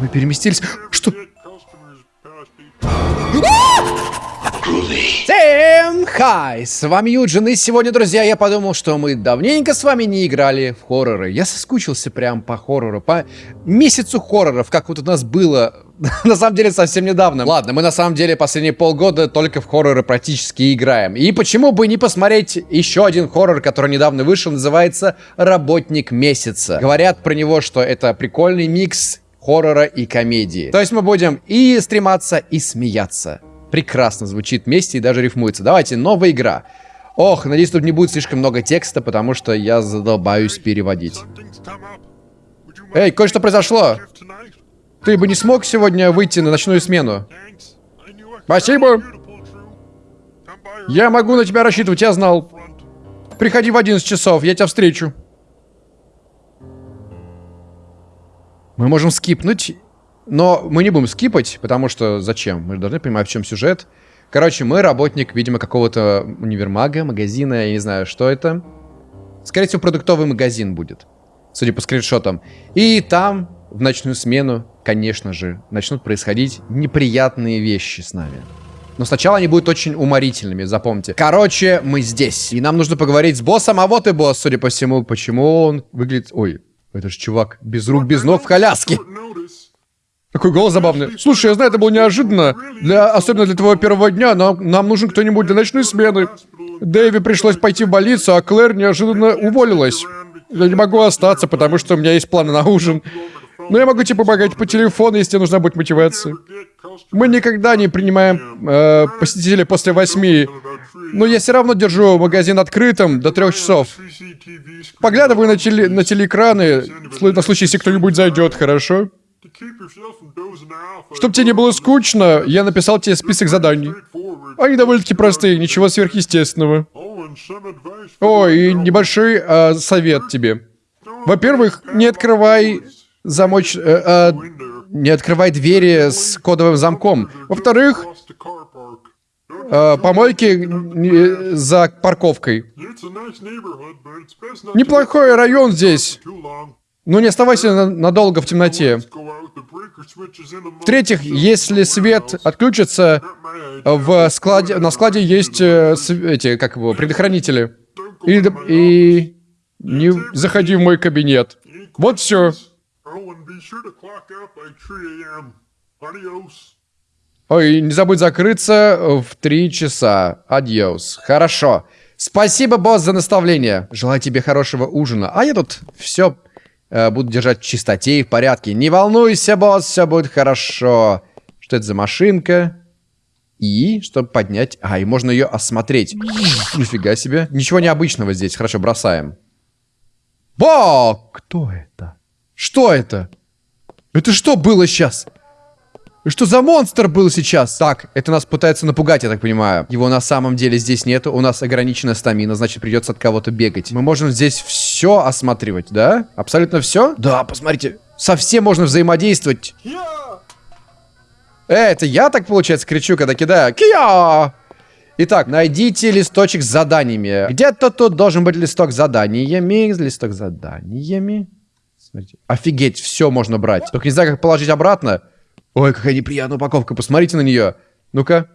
Мы переместились. Что? Всем хай! С вами Юджин, и сегодня, друзья, я подумал, что мы давненько с вами не играли в хорроры. Я соскучился прям по хоррору, по месяцу хорроров, как вот у нас было, на самом деле, совсем недавно. Ладно, мы на самом деле последние полгода только в хорроры практически играем. И почему бы не посмотреть еще один хоррор, который недавно вышел, называется «Работник месяца». Говорят про него, что это прикольный микс хоррора и комедии. То есть мы будем и стрематься, и смеяться прекрасно звучит вместе и даже рифмуется. Давайте, новая игра. Ох, надеюсь, тут не будет слишком много текста, потому что я задолбаюсь переводить. Эй, кое-что произошло. Ты бы не смог сегодня выйти на ночную смену? Спасибо. Я могу на тебя рассчитывать, я знал. Приходи в 11 часов, я тебя встречу. Мы можем скипнуть но мы не будем скипать, потому что зачем? Мы должны понимать, в чем сюжет. Короче, мы работник, видимо, какого-то универмага, магазина, я не знаю, что это. Скорее всего, продуктовый магазин будет, судя по скриншотам. И там, в ночную смену, конечно же, начнут происходить неприятные вещи с нами. Но сначала они будут очень уморительными, запомните. Короче, мы здесь. И нам нужно поговорить с боссом. А вот и босс, судя по всему. Почему он выглядит... Ой, это же чувак без рук, без ног в коляске. Такой голос забавный. Слушай, я знаю, это было неожиданно. Для, особенно для твоего первого дня, но нам нужен кто-нибудь для ночной смены. Дэви пришлось пойти в больницу, а Клэр неожиданно уволилась. Я не могу остаться, потому что у меня есть планы на ужин. Но я могу тебе помогать по телефону, если тебе нужна будет мотивация. Мы никогда не принимаем э, посетителей после восьми. Но я все равно держу магазин открытым до трех часов. Поглядываю на, теле, на телеэкраны, на случай, если кто-нибудь зайдет, хорошо? Чтобы тебе не было скучно, я написал тебе список заданий. Они довольно-таки простые, ничего сверхъестественного. О, и небольшой э, совет тебе. Во-первых, не открывай замоч... Э, э, не открывай двери с кодовым замком. Во-вторых, э, помойки за парковкой. Неплохой район здесь. Ну, не оставайся надолго в темноте. В-третьих, если свет отключится, в складе, на складе есть э, эти, как его, предохранители. И, и не заходи в мой кабинет. Вот все. Ой, не забудь закрыться в три часа. Адьос. Хорошо. Спасибо, босс, за наставление. Желаю тебе хорошего ужина. А я тут все э, буду держать в чистоте и в порядке. Не волнуйся, босс, все будет хорошо. Что это за машинка? И, чтобы поднять... А, и можно ее осмотреть. Нифига себе. Ничего необычного здесь. Хорошо, бросаем. Бо! Кто это? Что это? Это что было сейчас? Что за монстр был сейчас? Так, это нас пытается напугать, я так понимаю. Его на самом деле здесь нету. У нас ограниченная стамина, значит придется от кого-то бегать. Мы можем здесь все осматривать, да? Абсолютно все? Да, посмотрите. Совсем можно взаимодействовать. Э, это я так, получается, кричу, когда кидаю? Кия! Итак, найдите листочек с заданиями. Где-то тут должен быть листок с заданиями. Листок с заданиями. Смотрите. Офигеть, все можно брать. Только не знаю, как положить обратно. Ой, какая неприятная упаковка. Посмотрите на нее. Ну-ка.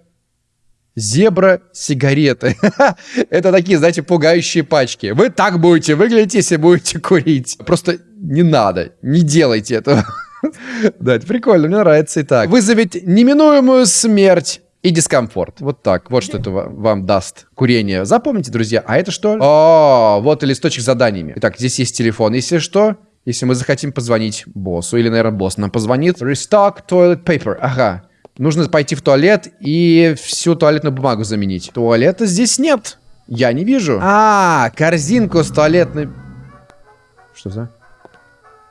Зебра сигареты. Это такие, знаете, пугающие пачки. Вы так будете выглядеть, если будете курить. Просто не надо, не делайте этого. Да, это прикольно, мне нравится и так. Вызовет неминуемую смерть и дискомфорт. Вот так. Вот что это вам даст курение. Запомните, друзья. А это что? О, вот и листочек с заданиями. Итак, здесь есть телефон. Если что, если мы захотим позвонить боссу, или, наверное, босс нам позвонит. Restock toilet paper. Ага. Нужно пойти в туалет и всю туалетную бумагу заменить. Туалета здесь нет. Я не вижу. А, корзинку с туалетной... Что за?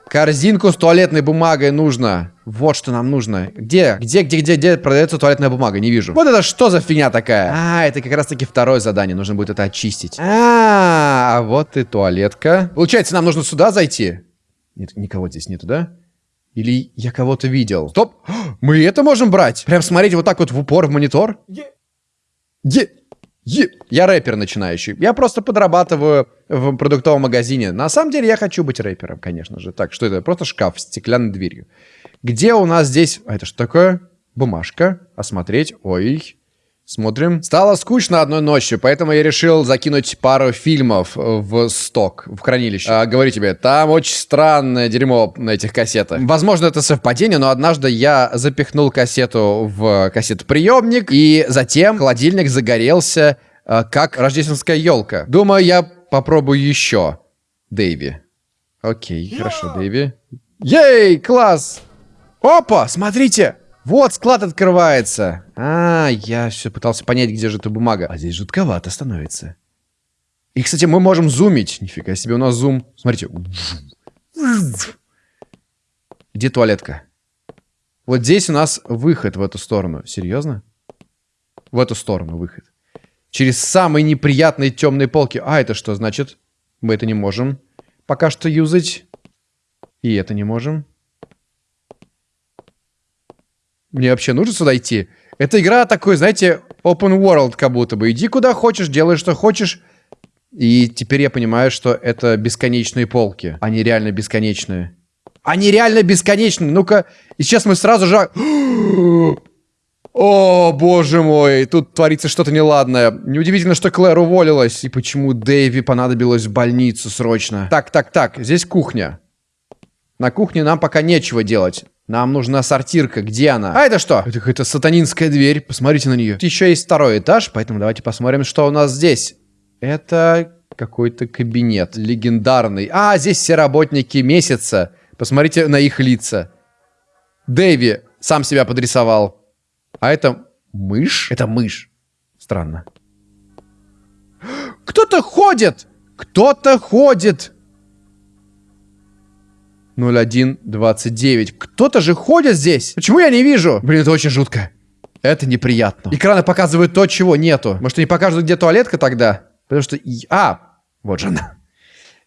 Корзинку с туалетной бумагой нужно. Вот что нам нужно. Где? Где, где, где, где продается туалетная бумага? Не вижу. Вот это что за фигня такая? А, это как раз таки второе задание. Нужно будет это очистить. А, -а, -а вот и туалетка. Получается, нам нужно сюда зайти? Нет, никого здесь нету, да? Или я кого-то видел? Стоп! Мы это можем брать? Прям смотреть вот так вот в упор в монитор? Где? Е- я рэпер начинающий. Я просто подрабатываю в продуктовом магазине. На самом деле я хочу быть рэпером, конечно же. Так, что это? Просто шкаф с стеклянной дверью. Где у нас здесь... А это что такое? Бумажка. Осмотреть. Ой. Смотрим. Стало скучно одной ночью, поэтому я решил закинуть пару фильмов в сток, в хранилище. А, говорю тебе, там очень странное дерьмо на этих кассетах. Возможно, это совпадение, но однажды я запихнул кассету в кассетоприемник, и затем холодильник загорелся, а, как рождественская елка. Думаю, я попробую еще. Дэйви. Окей, хорошо, Дэйви. Ей, класс! Опа, смотрите! Вот, склад открывается. А, я все пытался понять, где же эта бумага. А здесь жутковато становится. И, кстати, мы можем зумить. Нифига себе, у нас зум. Смотрите. Где туалетка? Вот здесь у нас выход в эту сторону. Серьезно? В эту сторону выход. Через самые неприятные темные полки. А, это что значит? Мы это не можем пока что юзать. И это не можем. Мне вообще нужно сюда идти? Эта игра такой, знаете, open world как будто бы. Иди куда хочешь, делай что хочешь. И теперь я понимаю, что это бесконечные полки. Они реально бесконечные. Они реально бесконечные. Ну-ка, и сейчас мы сразу же... О, боже мой, тут творится что-то неладное. Неудивительно, что Клэр уволилась. И почему Дэйви понадобилось в больницу срочно. Так, так, так, здесь кухня. На кухне нам пока нечего делать. Нам нужна сортирка. Где она? А это что? Это какая-то сатанинская дверь. Посмотрите на нее. Еще есть второй этаж, поэтому давайте посмотрим, что у нас здесь. Это какой-то кабинет легендарный. А, здесь все работники месяца. Посмотрите на их лица. Дэви сам себя подрисовал. А это мышь? Это мышь. Странно. Кто-то ходит! Кто-то ходит! 0129. Кто-то же ходит здесь. Почему я не вижу? Блин, это очень жутко. Это неприятно. Экраны показывают то, чего нету. Может, они покажут, где туалетка тогда? Потому что... А, вот же она.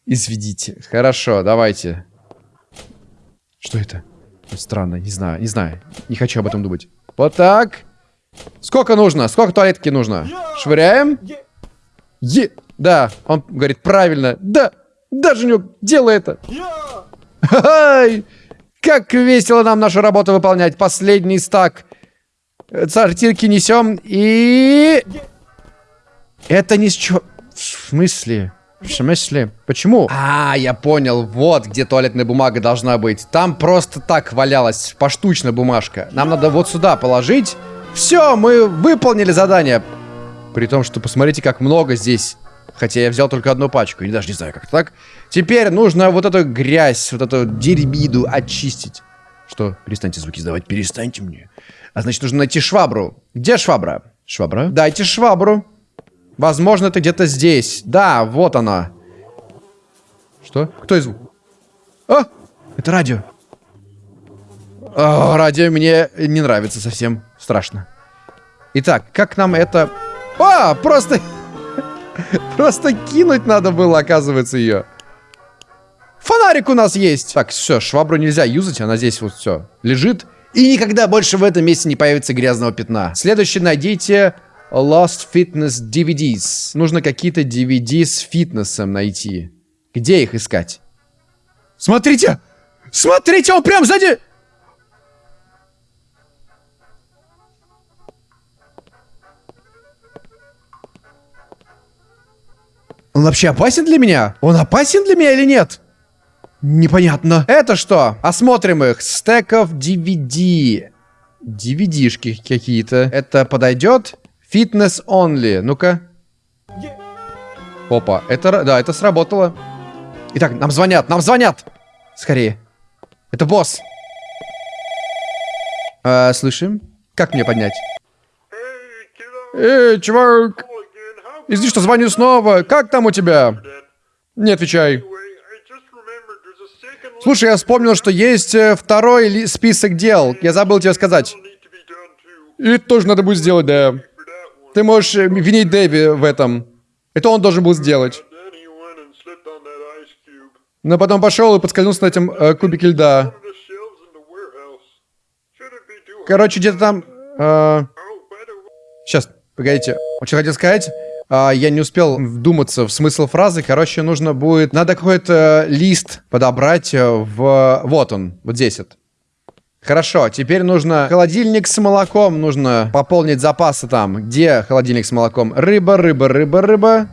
Изведите. Хорошо, давайте. Что это? Странно, не знаю, не знаю. Не хочу об этом думать. Вот так. Сколько нужно? Сколько туалетки нужно? Швыряем. Е. Да, он говорит правильно. Да, даже не делай это. Как весело нам нашу работу выполнять. Последний стак. Сортирки несем и... Это ни с чего... В смысле? В смысле? Почему? А, я понял. Вот где туалетная бумага должна быть. Там просто так валялась поштучно бумажка. Нам надо вот сюда положить. Все, мы выполнили задание. При том, что посмотрите, как много здесь Хотя я взял только одну пачку, и даже не знаю, как так. Теперь нужно вот эту грязь, вот эту дерьмиду очистить. Что? Перестаньте звуки издавать, перестаньте мне. А значит, нужно найти швабру. Где швабра? Швабра? Дайте швабру. Возможно, это где-то здесь. Да, вот она. Что? Кто из... А! Это радио. О, радио мне не нравится совсем. Страшно. Итак, как нам это... А, просто... Просто кинуть надо было, оказывается, ее. Фонарик у нас есть. Так, все, швабру нельзя юзать, она здесь вот все лежит. И никогда больше в этом месте не появится грязного пятна. Следующее найдите Lost Fitness DVDs. Нужно какие-то DVD с фитнесом найти. Где их искать? Смотрите! Смотрите, он прям сзади! Он вообще опасен для меня? Он опасен для меня или нет? Непонятно. Это что? Осмотрим их. Стеков DVD. DVD-шки какие-то. Это подойдет? Fitness only. Ну-ка. Опа. Это, да, это сработало. Итак, нам звонят, нам звонят. Скорее. Это босс. А, слышим? Как мне поднять? Эй, чувак. Извини, что звоню снова. Как там у тебя? Не отвечай. Слушай, я вспомнил, что есть э, второй список дел. Я забыл тебе сказать. И тоже надо будет сделать, да. Ты можешь э, винить Дэви в этом. Это он должен был сделать. Но потом пошел и подскользнулся на этом э, кубике льда. Короче, где-то там... Э... Сейчас, погодите. Он что хотел сказать? А, я не успел вдуматься в смысл фразы. Короче, нужно будет... Надо какой-то лист подобрать э, в... Вот он, вот здесь вот. Хорошо, теперь нужно холодильник с молоком. Нужно пополнить запасы там. Где холодильник с молоком? Рыба, рыба, рыба, рыба.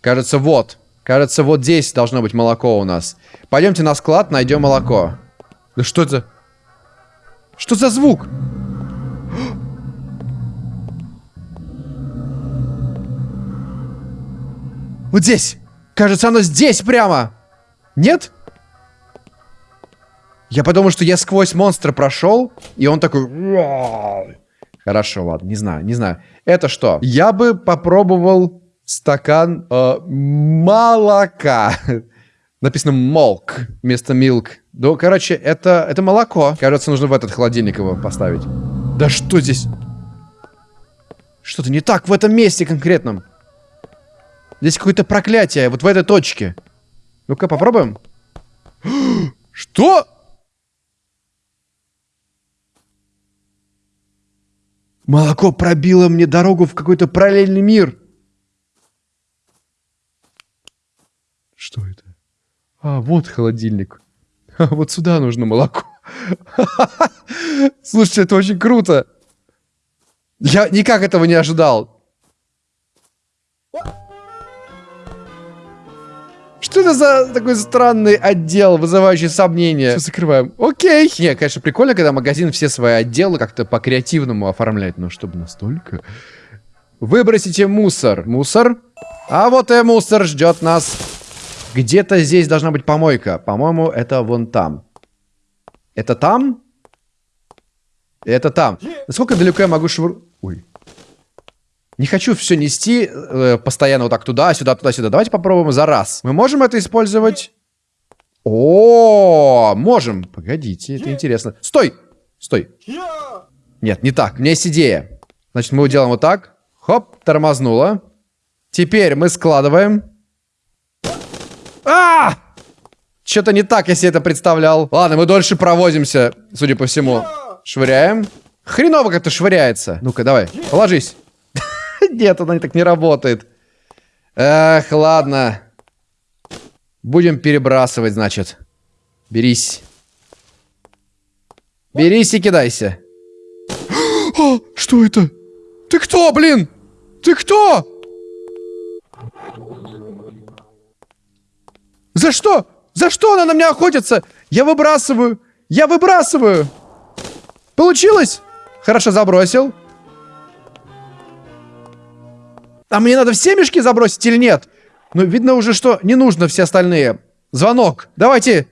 Кажется, вот. Кажется, вот здесь должно быть молоко у нас. Пойдемте на склад, найдем молоко. Да что это? Что за звук? Вот здесь. Кажется, оно здесь прямо. Нет? Я подумал, что я сквозь монстра прошел, и он такой... Хорошо, ладно, не знаю, не знаю. Это что? Я бы попробовал стакан э, молока. Написано молк вместо milk. Ну, короче, это, это молоко. Кажется, нужно в этот холодильник его поставить. Да что здесь? Что-то не так в этом месте конкретном. Здесь какое-то проклятие, вот в этой точке. Ну-ка, попробуем. Что? Молоко пробило мне дорогу в какой-то параллельный мир. Что это? А, вот холодильник. А, вот сюда нужно молоко. Слушайте, это очень круто. Я никак этого не ожидал. Что это за такой странный отдел, вызывающий сомнения? Все закрываем. Окей. Не, конечно, прикольно, когда магазин все свои отделы как-то по-креативному оформляет. Но чтобы настолько... Выбросите мусор. Мусор. А вот и мусор ждет нас. Где-то здесь должна быть помойка. По-моему, это вон там. Это там? Это там. Насколько далеко я могу швыр... Ой. Не хочу все нести э, постоянно вот так туда-сюда, туда-сюда. Давайте попробуем за раз. Мы можем это использовать? О, можем. Погодите, это интересно. Стой! Стой. Нет, не так. У меня есть идея. Значит, мы делаем вот так. Хоп, тормознуло. Теперь мы складываем. А! Что-то не так себе это представлял. Ладно, мы дольше провозимся, судя по всему. Швыряем. Хреново как-то швыряется. Ну-ка, давай, положись. Нет, она так не работает. Эх, ладно. Будем перебрасывать, значит. Берись. Берись и кидайся. А, что это? Ты кто, блин? Ты кто? За что? За что она на меня охотится? Я выбрасываю. Я выбрасываю. Получилось? Хорошо, забросил. А мне надо все мешки забросить или нет? Ну, видно уже, что не нужно все остальные. Звонок. Давайте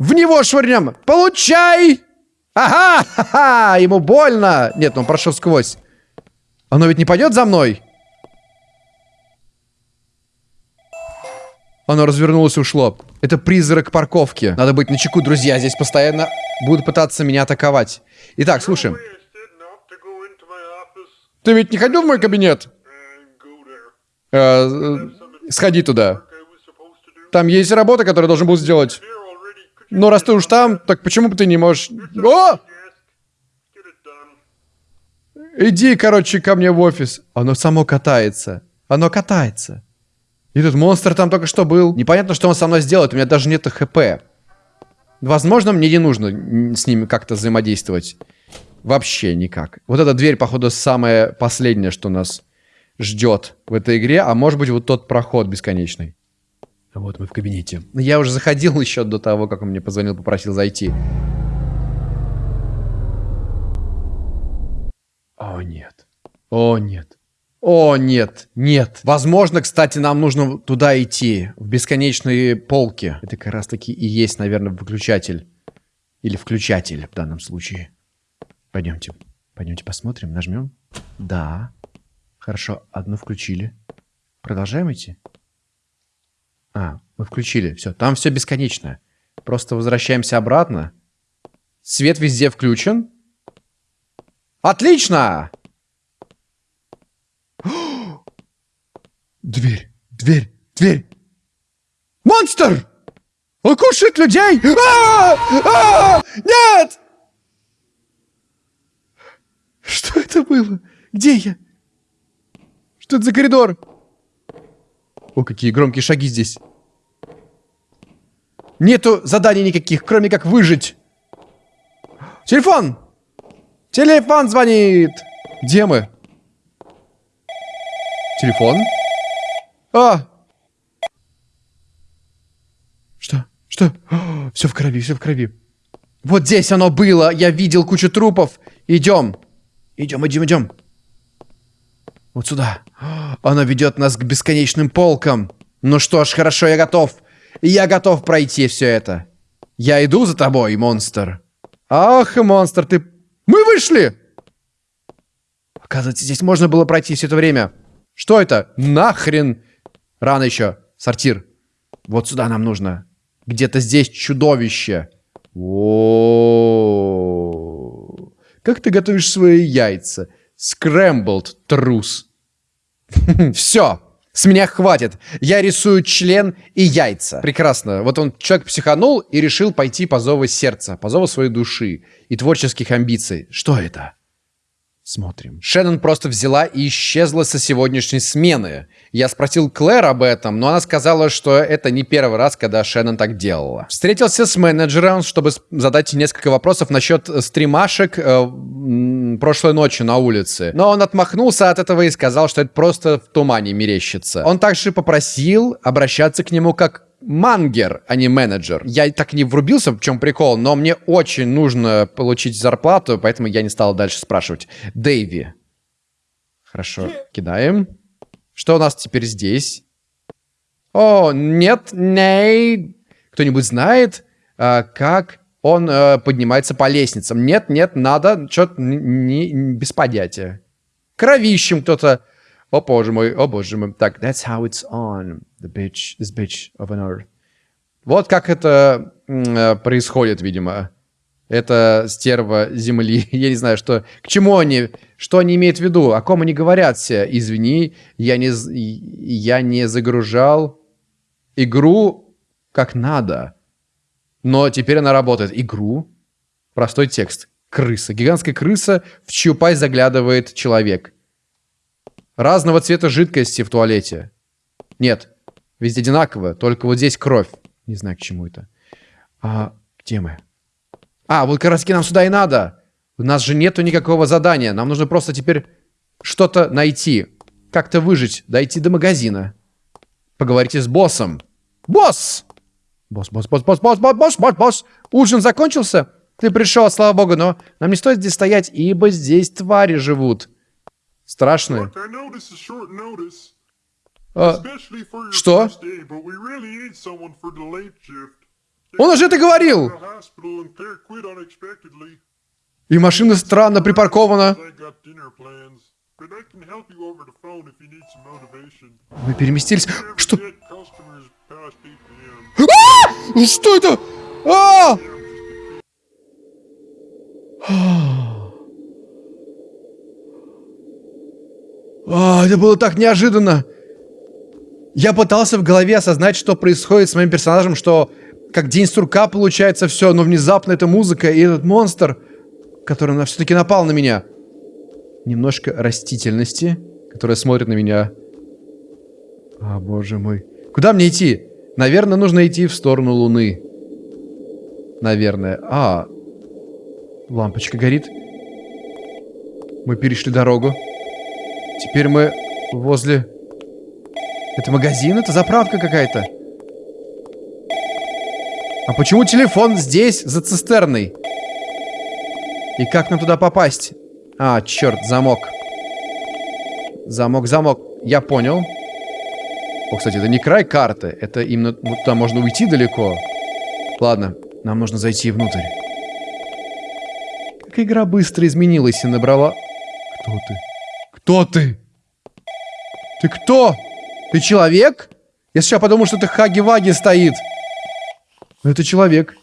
в него швырнем. Получай! Ага! Ха-ха! Ему больно. Нет, ну он прошел сквозь. Оно ведь не пойдет за мной? Оно развернулось и ушло. Это призрак парковки. Надо быть начеку, друзья. Здесь постоянно будут пытаться меня атаковать. Итак, слушаем. Ты ведь не ходил в мой кабинет? Э, сходи туда. Там есть работа, которую должен был сделать. Но раз ты уж там, так почему бы ты не можешь... О! Иди, короче, ко мне в офис. Оно само катается. Оно катается. И тут монстр там только что был. Непонятно, что он со мной сделает. У меня даже нет хп. Возможно, мне не нужно с ними как-то взаимодействовать. Вообще никак. Вот эта дверь, походу, самая последняя, что нас ждет в этой игре, а может быть вот тот проход бесконечный. Вот мы в кабинете. Я уже заходил еще до того, как он мне позвонил, попросил зайти. О, нет. О, нет. О, нет, нет. Возможно, кстати, нам нужно туда идти, в бесконечные полки. Это как раз таки и есть, наверное, выключатель. Или включатель в данном случае. Пойдемте. Пойдемте посмотрим, нажмем. Да. Хорошо, одну включили. Продолжаем идти? А, мы включили. Все, там все бесконечно. Просто возвращаемся обратно. Свет везде включен. Отлично! Дверь, дверь, дверь. Монстр! Он кушает людей! А -а -а! Нет! Что это было? Где я? Что это за коридор? О, какие громкие шаги здесь. Нету заданий никаких, кроме как выжить. Телефон! Телефон звонит! Где мы? Телефон? А! Что? Что? все в крови, все в крови. Вот здесь оно было. Я видел кучу трупов. Идем. Идем, идем, идем. Вот сюда. Оно ведет нас к бесконечным полкам. Ну что ж, хорошо, я готов. Я готов пройти все это. Я иду за тобой, монстр. Ах, монстр, ты... Мы вышли! Оказывается, здесь можно было пройти все это время. Что это? Нахрен? Рано еще. Сортир. Вот сюда нам нужно. Где-то здесь чудовище. О, Как ты готовишь свои яйца? Скрэмблд, трус. Все. С меня хватит. Я рисую член и яйца. Прекрасно. Вот он, человек психанул и решил пойти по зову сердца, по зову своей души и творческих амбиций. Что это? Смотрим. Шеннон просто взяла и исчезла со сегодняшней смены. Я спросил Клэр об этом, но она сказала, что это не первый раз, когда Шеннон так делала. Встретился с менеджером, чтобы задать несколько вопросов насчет стримашек э, прошлой ночью на улице. Но он отмахнулся от этого и сказал, что это просто в тумане мерещится. Он также попросил обращаться к нему как мангер, а не менеджер. Я так не врубился, в чем прикол, но мне очень нужно получить зарплату, поэтому я не стал дальше спрашивать. Дэйви. Хорошо, кидаем. Что у нас теперь здесь? О, нет, не. Кто-нибудь знает, а, как он а, поднимается по лестницам? Нет, нет, надо, что-то без понятия. Кровищем кто-то о боже мой, о боже мой. Так, that's how it's on, the bitch, this bitch of an earth. Вот как это э, происходит, видимо. Это стерва земли. Я не знаю, что... К чему они... Что они имеют в виду? О ком они говорят все? Извини, я не, я не загружал игру как надо. Но теперь она работает. Игру? Простой текст. Крыса. Гигантская крыса, в чью пасть заглядывает человек. Разного цвета жидкости в туалете. Нет, везде одинаково, только вот здесь кровь. Не знаю, к чему это. А, где мы? А, вот как раз нам сюда и надо. У нас же нету никакого задания. Нам нужно просто теперь что-то найти. Как-то выжить, дойти до магазина. Поговорите с боссом. Босс! Босс, босс, босс, босс, босс, босс, босс, босс, босс. Ужин закончился? Ты пришел, слава богу, но нам не стоит здесь стоять, ибо здесь твари живут. Страшные. А, что? Он уже это говорил! И машина странно припаркована. Мы переместились. Что? А! Что это? А! А, это было так неожиданно. Я пытался в голове осознать, что происходит с моим персонажем, что как день сурка получается все, но внезапно эта музыка и этот монстр, который все-таки напал на меня. Немножко растительности, которая смотрит на меня. А, боже мой. Куда мне идти? Наверное, нужно идти в сторону Луны. Наверное. А, лампочка горит. Мы перешли дорогу. Теперь мы возле... Это магазин? Это заправка какая-то? А почему телефон здесь, за цистерной? И как нам туда попасть? А, черт, замок. Замок, замок. Я понял. О, кстати, это не край карты. Это именно... Ну, туда можно уйти далеко. Ладно, нам нужно зайти внутрь. Как игра быстро изменилась и набрала... Кто ты? Кто ты? Ты кто? Ты человек? Я сейчас подумал, что это Хаги-Ваги стоит. Но это человек.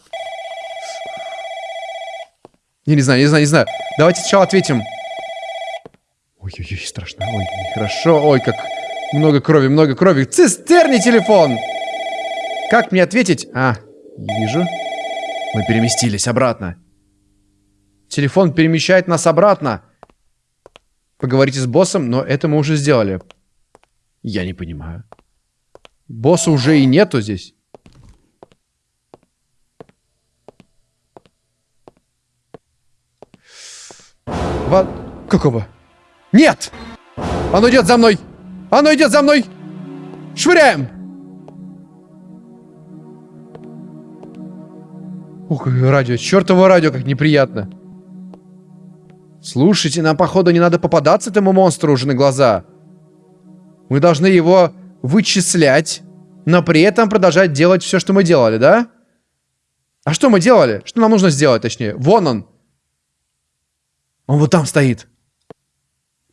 Я не знаю, не знаю, не знаю. Давайте сначала ответим. Ой-ой-ой, страшно. Ой, хорошо. Ой, как много крови, много крови. Цистерни телефон! Как мне ответить? А, вижу. Мы переместились обратно. Телефон перемещает нас обратно. Поговорите с боссом, но это мы уже сделали. Я не понимаю. Босса уже и нету здесь. Во... Какого? Нет! Оно идет за мной! Оно идет за мной! Швыряем! Ух, радио. Чертово радио, как неприятно. Слушайте, нам, походу, не надо попадаться этому монстру уже на глаза. Мы должны его вычислять, но при этом продолжать делать все, что мы делали, да? А что мы делали? Что нам нужно сделать, точнее? Вон он. Он вот там стоит.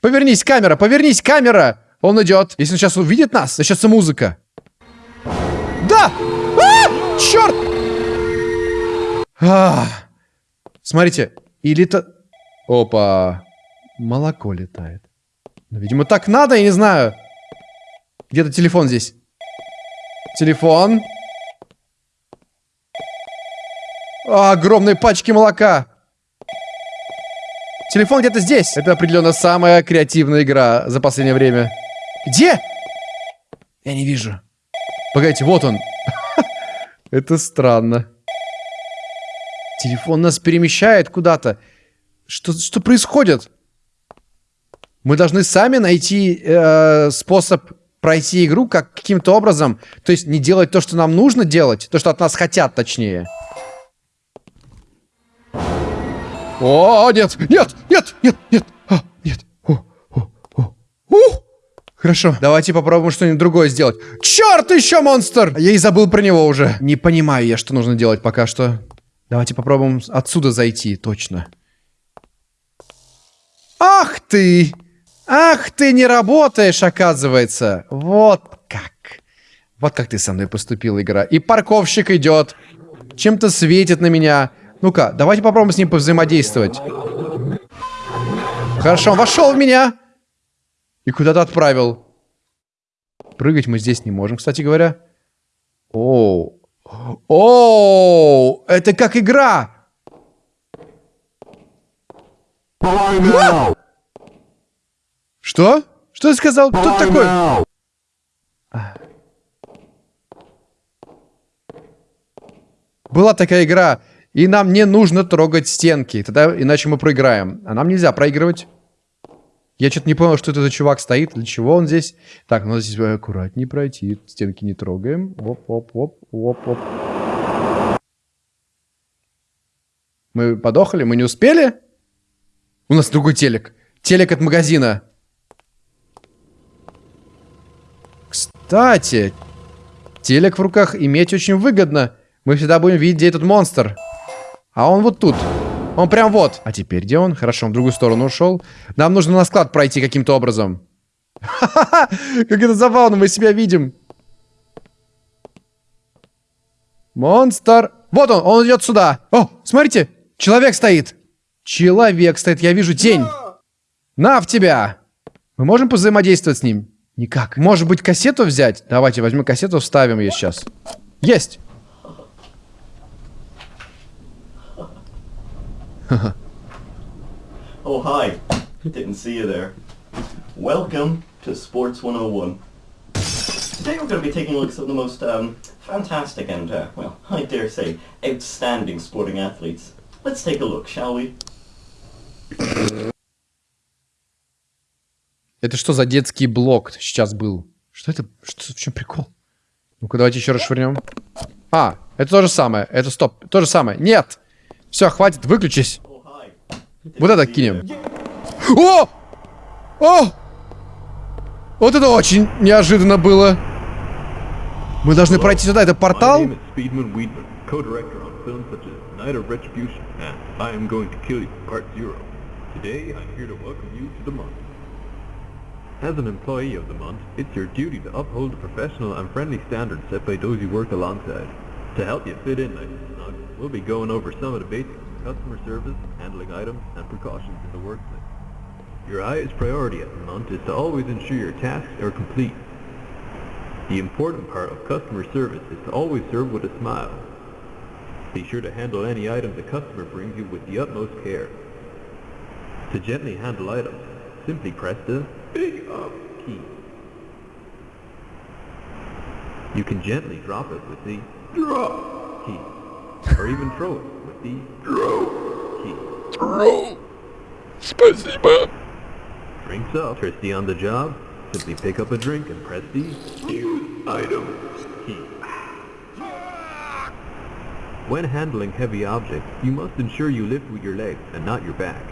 Повернись, камера, повернись, камера! Он идет. Если он сейчас увидит нас, начнется музыка. Да! А! Черт! А! Смотрите, или это... Опа. Молоко летает. Ну, видимо, так надо, я не знаю. Где-то телефон здесь. Телефон. А, огромные пачки молока. Телефон где-то здесь. Это определенно самая креативная игра за последнее время. Где? Я не вижу. Погодите, вот он. Это странно. Телефон нас перемещает куда-то. Что, что происходит? Мы должны сами найти э, способ пройти игру как каким-то образом. То есть не делать то, что нам нужно делать. То, что от нас хотят, точнее. О, нет, нет, нет, нет, нет, а, нет. О, о, о. Ух! Хорошо, давайте попробуем что-нибудь другое сделать. Черт, еще монстр! Я и забыл про него уже. Не понимаю я, что нужно делать пока что. Давайте попробуем отсюда зайти, точно. Ах ты! Ах ты, не работаешь, оказывается. Вот как. Вот как ты со мной поступила, игра. И парковщик идет. Чем-то светит на меня. Ну-ка, давайте попробуем с ним повзаимодействовать. Хорошо, он вошел в меня. И куда-то отправил. Прыгать мы здесь не можем, кстати говоря. О, о, это как игра. Что? Что ты сказал? Кто такой? Была такая игра. И нам не нужно трогать стенки, тогда иначе мы проиграем. А нам нельзя проигрывать. Я что-то не понял, что это за чувак стоит, для чего он здесь. Так, надо здесь аккуратнее пройти, стенки не трогаем. Оп-оп-оп, оп-оп. Мы подохали, мы не успели? У нас другой телек. Телек от магазина. Кстати, телек в руках иметь очень выгодно. Мы всегда будем видеть, где этот монстр. А он вот тут. Он прям вот. А теперь где он? Хорошо, он в другую сторону ушел. Нам нужно на склад пройти каким-то образом. Как это забавно, мы себя видим. Монстр. Вот он, он идет сюда. О, смотрите, человек стоит. Человек стоит, я вижу тень. На в тебя. Мы можем позаимодействовать с ним? Никак. Может быть, кассету взять? Давайте возьмем кассету, вставим ее сейчас. Есть. oh, hi. Didn't see you there. Welcome to Sports 101. Today we're going to be taking a look at some of the most um, fantastic and, uh, well, I dare say, outstanding sporting athletes. Let's take a look, shall we? Это что за детский блок сейчас был? Что это? Что, в чем прикол? Ну-ка, давайте еще раз швырнем. А, это то же самое. Это стоп. То же самое. Нет! Все, хватит, выключись. Вот это кинем. О! О! Вот это очень неожиданно было. Мы должны пройти сюда, это портал? As an employee of the month, it's your duty to uphold the professional and friendly standards set by those you work alongside. To help you fit in nice and snug, we'll be going over some of the basics customer service, handling items, and precautions in the workplace. Your highest priority at the moment is to always ensure your tasks are complete. The important part of customer service is to always serve with a smile. Be sure to handle any item the customer brings you with the utmost care. To gently handle items, simply press the Big Up key. You can gently drop it with the drop key, or even throw it with the throw key. Спасибо. Drinks up. Thirsty on the job? Simply pick up a drink and press the use item key. When handling heavy objects, you must ensure you lift with your legs and not your back.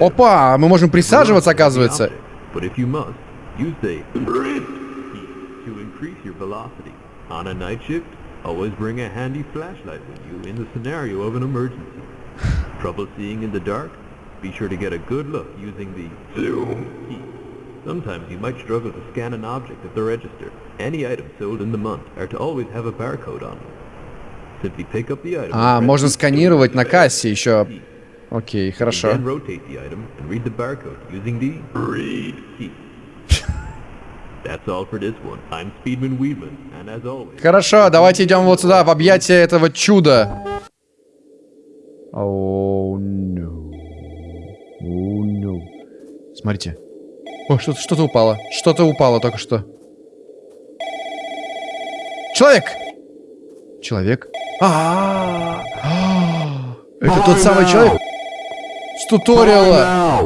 Опа, мы можем присаживаться, оказывается. But if you must, use the sprint key to increase your velocity. On a night shift, always bring a handy flashlight with you in the scenario of an emergency. Trouble seeing in the dark? Be sure to get a good look using the zoom key. Sometimes you might struggle to scan an object at the register. Any items sold in the month are to always have a barcode on them. А, можно сканировать на кассе еще. Окей, хорошо. Хорошо, давайте идем вот сюда, в объятия этого чуда. No. No. Смотрите. О, что-то что упало. Что-то упало только что. Человек! Человек? Это тот самый человек с туториала.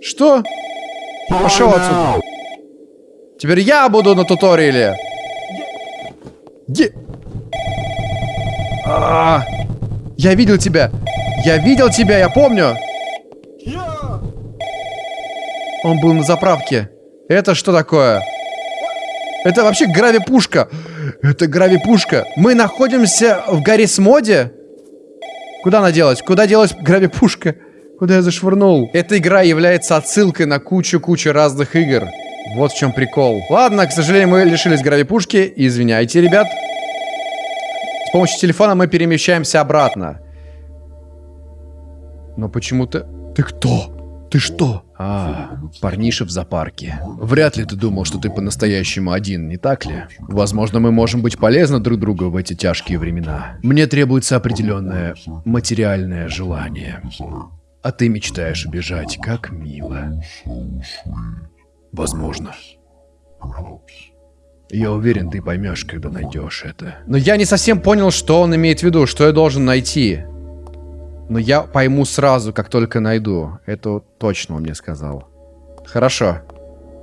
Что? Пошел отсюда. Теперь я буду на туториале. Где? А, Я видел тебя. Я видел тебя, я помню. Он был на заправке. Это что такое? Это вообще гравипушка. Это гравипушка. Мы находимся в горе Смоде? Куда она делась? Куда делась гравипушка? Куда я зашвырнул? Эта игра является отсылкой на кучу-кучу разных игр. Вот в чем прикол. Ладно, к сожалению, мы лишились гравипушки. Извиняйте, ребят. С помощью телефона мы перемещаемся обратно. Но почему-то... Ты кто? Ты что? А, парниша в зоопарке. Вряд ли ты думал, что ты по-настоящему один, не так ли? Возможно, мы можем быть полезны друг другу в эти тяжкие времена. Мне требуется определенное материальное желание. А ты мечтаешь убежать, как мило. Возможно. Я уверен, ты поймешь, когда найдешь это. Но я не совсем понял, что он имеет в виду, что я должен найти. Но я пойму сразу, как только найду. Это точно он мне сказал. Хорошо.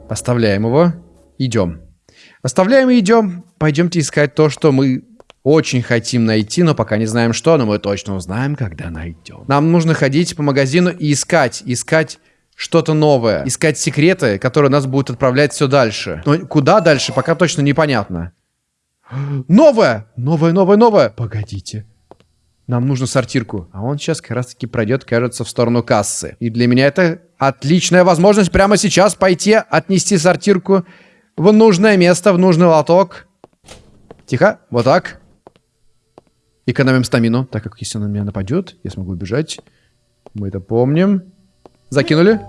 Оставляем его. Идем. Оставляем и идем. Пойдемте искать то, что мы очень хотим найти, но пока не знаем что, но мы точно узнаем, когда найдем. Нам нужно ходить по магазину и искать, искать что-то новое, искать секреты, которые нас будут отправлять все дальше. Но куда дальше, пока точно непонятно. Новое! Новое, новое, новое! Погодите. Нам нужно сортирку. А он сейчас как раз таки пройдет, кажется, в сторону кассы. И для меня это отличная возможность прямо сейчас пойти, отнести сортирку в нужное место, в нужный лоток. Тихо, вот так. Экономим стамину, так как если он на меня нападет, я смогу убежать. Мы это помним. Закинули.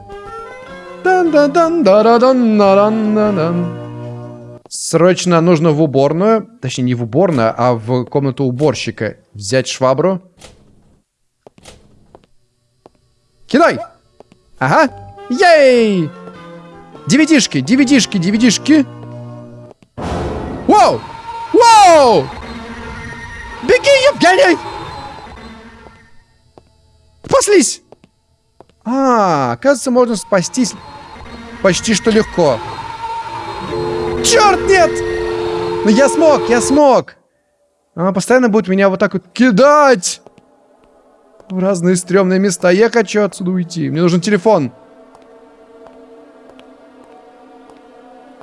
Срочно нужно в уборную, точнее не в уборную, а в комнату уборщика взять швабру. Кидай! Ага. Ей! Девятишки, девятишки, девятишки. Вау! Вау! Беги, Евгений! Спаслись! А, оказывается, можно спастись почти что легко. Черт, нет! Ну я смог, я смог! Она постоянно будет меня вот так вот кидать! В разные стрёмные места. Я хочу отсюда уйти. Мне нужен телефон.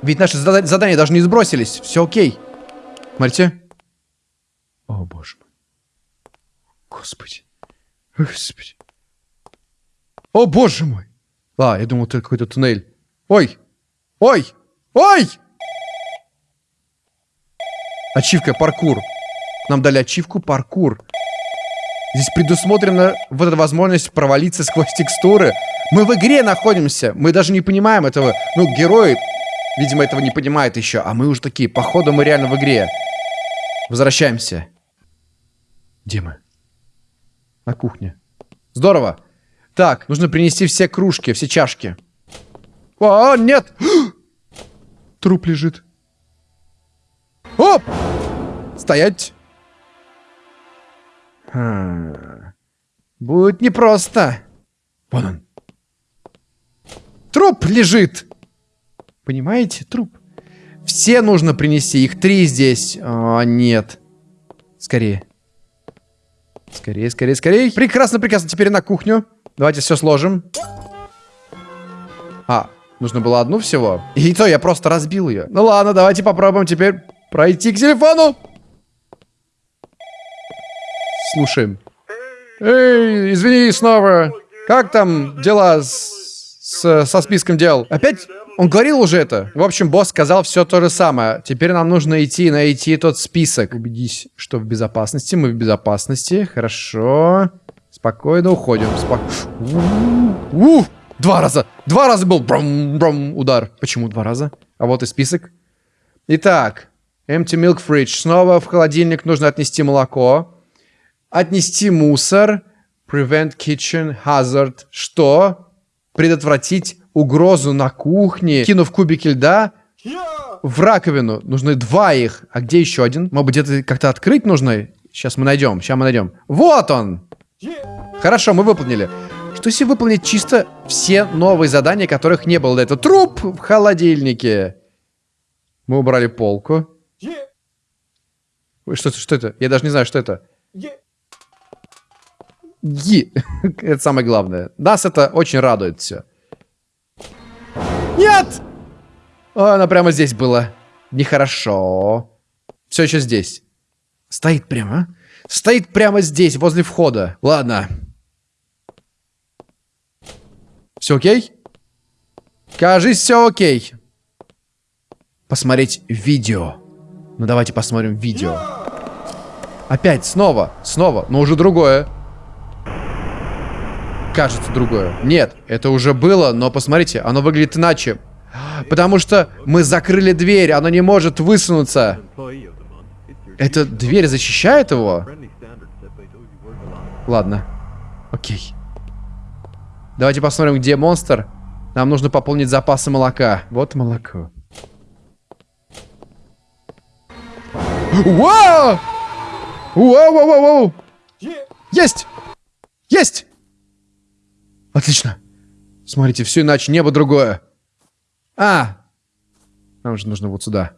Ведь наши зада- задания даже не сбросились. Все окей. Смотрите. О, боже мой. Господи. Господи. О, боже мой. А, я думал, это какой-то туннель. Ой. Ой. Ой! Ачивка паркур. Нам дали ачивку паркур. Здесь предусмотрена вот эта возможность провалиться сквозь текстуры. Мы в игре находимся. Мы даже не понимаем этого. Ну, герои, видимо, этого не понимают еще. А мы уже такие, походу, мы реально в игре. Возвращаемся. Где мы? На кухне. Здорово. Так, нужно принести все кружки, все чашки. О, нет! Труп лежит. Оп! Стоять. А, Будет непросто. Вон он. Труп лежит. Понимаете? Труп. Все нужно принести. Их три здесь. А, нет. Скорее. Скорее, скорее, скорее. Прекрасно, прекрасно. Теперь на кухню. Давайте все сложим. А, нужно было одну всего. И то я просто разбил ее. Ну ладно, давайте попробуем теперь пройти к телефону. Слушаем. Эй, извини снова. Как там дела с, с- со списком дел? Опять? Он говорил уже это. В общем, босс сказал все то же самое. Теперь нам нужно идти и найти тот список. Убедись, что в безопасности. Мы в безопасности. Хорошо. Спокойно уходим. Спок... У, Два раза. Два раза был бром, бром, удар. Почему два раза? А вот и список. Итак. Empty milk fridge. Снова в холодильник нужно отнести молоко. Отнести мусор. Prevent kitchen hazard. Что? Предотвратить угрозу на кухне. Кинув кубики льда в раковину. Нужны два их. А где еще один? Может быть, где-то как-то открыть нужно? Сейчас мы найдем. Сейчас мы найдем. Вот он! Хорошо, мы выполнили. Что если выполнить чисто все новые задания, которых не было до этого? Труп в холодильнике. Мы убрали полку. Что, это- что это? Я даже не знаю, что это. Ги. это самое главное. Нас это очень радует все. Нет! О, она прямо здесь была. Нехорошо. Все еще здесь. Стоит прямо. Стоит прямо здесь, возле входа. Ладно. Все окей? Кажись, все окей. Посмотреть видео. Ну давайте посмотрим видео. Опять, снова, снова, но уже другое. Кажется, другое. Нет, это уже было, но посмотрите, оно выглядит иначе. Потому что мы закрыли дверь, оно не может высунуться. Эта дверь защищает его? Ладно. Окей. Давайте посмотрим, где монстр. Нам нужно пополнить запасы молока. Вот молоко. Вау! Вау, вау, вау, вау! Есть! Есть! Отлично. Смотрите, все иначе, небо другое. А! Нам же нужно вот сюда.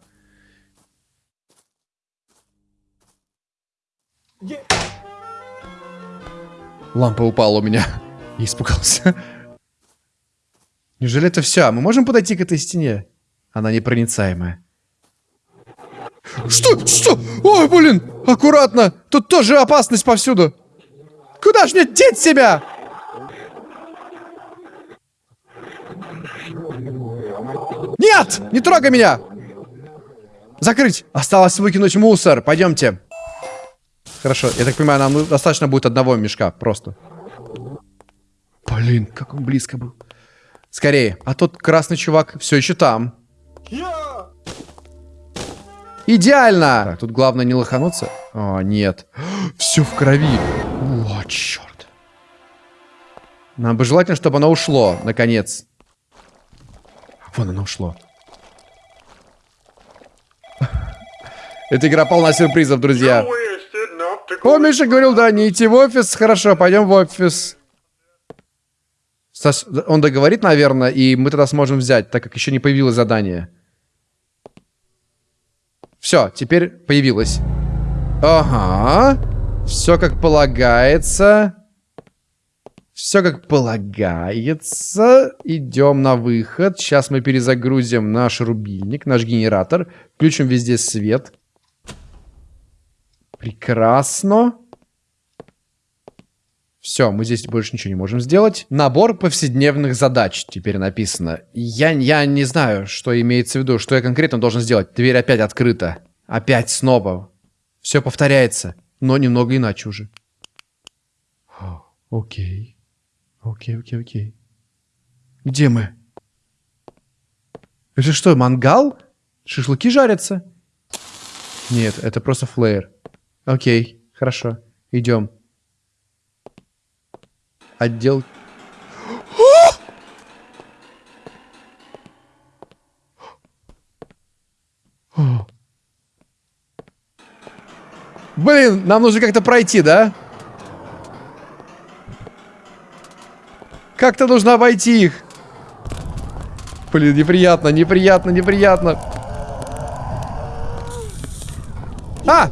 Лампа упала у меня. Я испугался. Неужели это все? Мы можем подойти к этой стене? Она непроницаемая. Что? Что? Ой, блин! Аккуратно! Тут тоже опасность повсюду! Куда ж мне деть себя? Нет! Не трогай меня! Закрыть! Осталось выкинуть мусор. Пойдемте. Хорошо, я так понимаю, нам достаточно будет одного мешка, просто. Блин, как он близко был. Скорее, а тот красный чувак все еще там. Идеально! Так, тут главное не лохануться. О, нет. Все в крови. О, черт. Нам бы желательно, чтобы оно ушло, наконец. Вон оно ушло. Эта игра полна сюрпризов, друзья. О, Миша говорил, да, не идти в офис. Хорошо, пойдем в офис. Саш, он договорит, наверное, и мы тогда сможем взять, так как еще не появилось задание. Все, теперь появилось. Ага. Все как полагается. Все как полагается. Идем на выход. Сейчас мы перезагрузим наш рубильник, наш генератор. Включим везде свет. Прекрасно. Все, мы здесь больше ничего не можем сделать. Набор повседневных задач теперь написано. Я, я не знаю, что имеется в виду, что я конкретно должен сделать. Дверь опять открыта. Опять снова. Все повторяется, но немного иначе уже. Окей. Окей, окей, окей. Где мы? Это что, мангал? Шашлыки жарятся? Нет, это просто флеер. Окей, хорошо. Идем. Отдел... Блин, нам нужно как-то пройти, да? Как-то нужно обойти их. Блин, неприятно, неприятно, неприятно. А!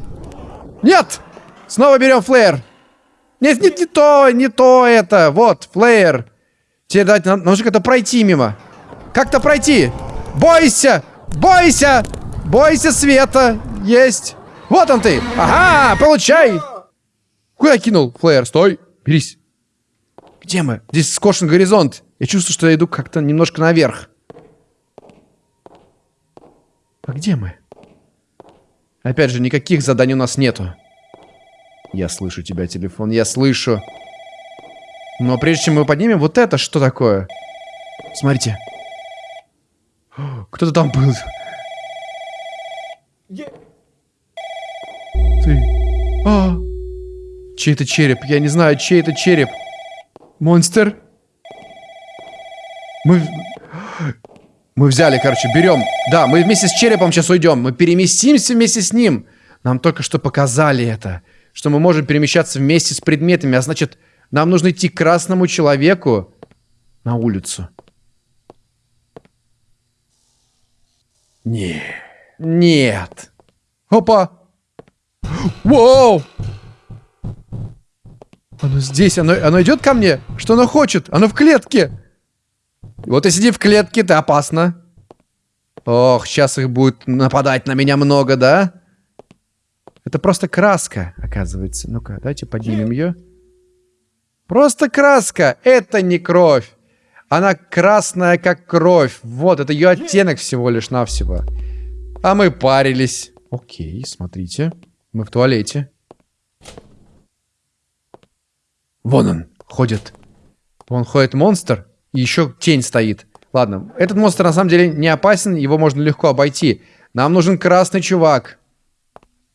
Нет! Снова берем флеер. Нет, нет, не то, не то это. Вот, флеер. Тебе дать, нужно как-то пройти мимо. Как-то пройти. Бойся! Бойся! Бойся света! Есть! Вот он ты! Ага, получай! Куда кинул? Флеер, стой! Берись! Где мы? Здесь скошен горизонт. Я чувствую, что я иду как-то немножко наверх. А где мы? Опять же, никаких заданий у нас нету. Я слышу тебя, телефон, я слышу. Но прежде чем мы поднимем, вот это что такое? Смотрите. Кто-то там был. Ты. А. Чей это череп? Я не знаю, чей это череп. Монстр. Мы... Мы взяли, короче, берем. Да, мы вместе с черепом сейчас уйдем. Мы переместимся вместе с ним. Нам только что показали это. Что мы можем перемещаться вместе с предметами. А значит, нам нужно идти к красному человеку на улицу. Нет. Нет. Опа. Воу. Оно здесь, оно, оно идет ко мне? Что оно хочет? Оно в клетке. Вот и сиди в клетке, ты опасно. Ох, сейчас их будет нападать на меня много, да? Это просто краска, оказывается. Ну-ка, давайте поднимем ее. Просто краска. Это не кровь. Она красная, как кровь. Вот, это ее оттенок всего лишь навсего. А мы парились. Окей, смотрите. Мы в туалете. Вон он, ходит. Вон ходит монстр, и еще тень стоит. Ладно, этот монстр на самом деле не опасен, его можно легко обойти. Нам нужен красный чувак.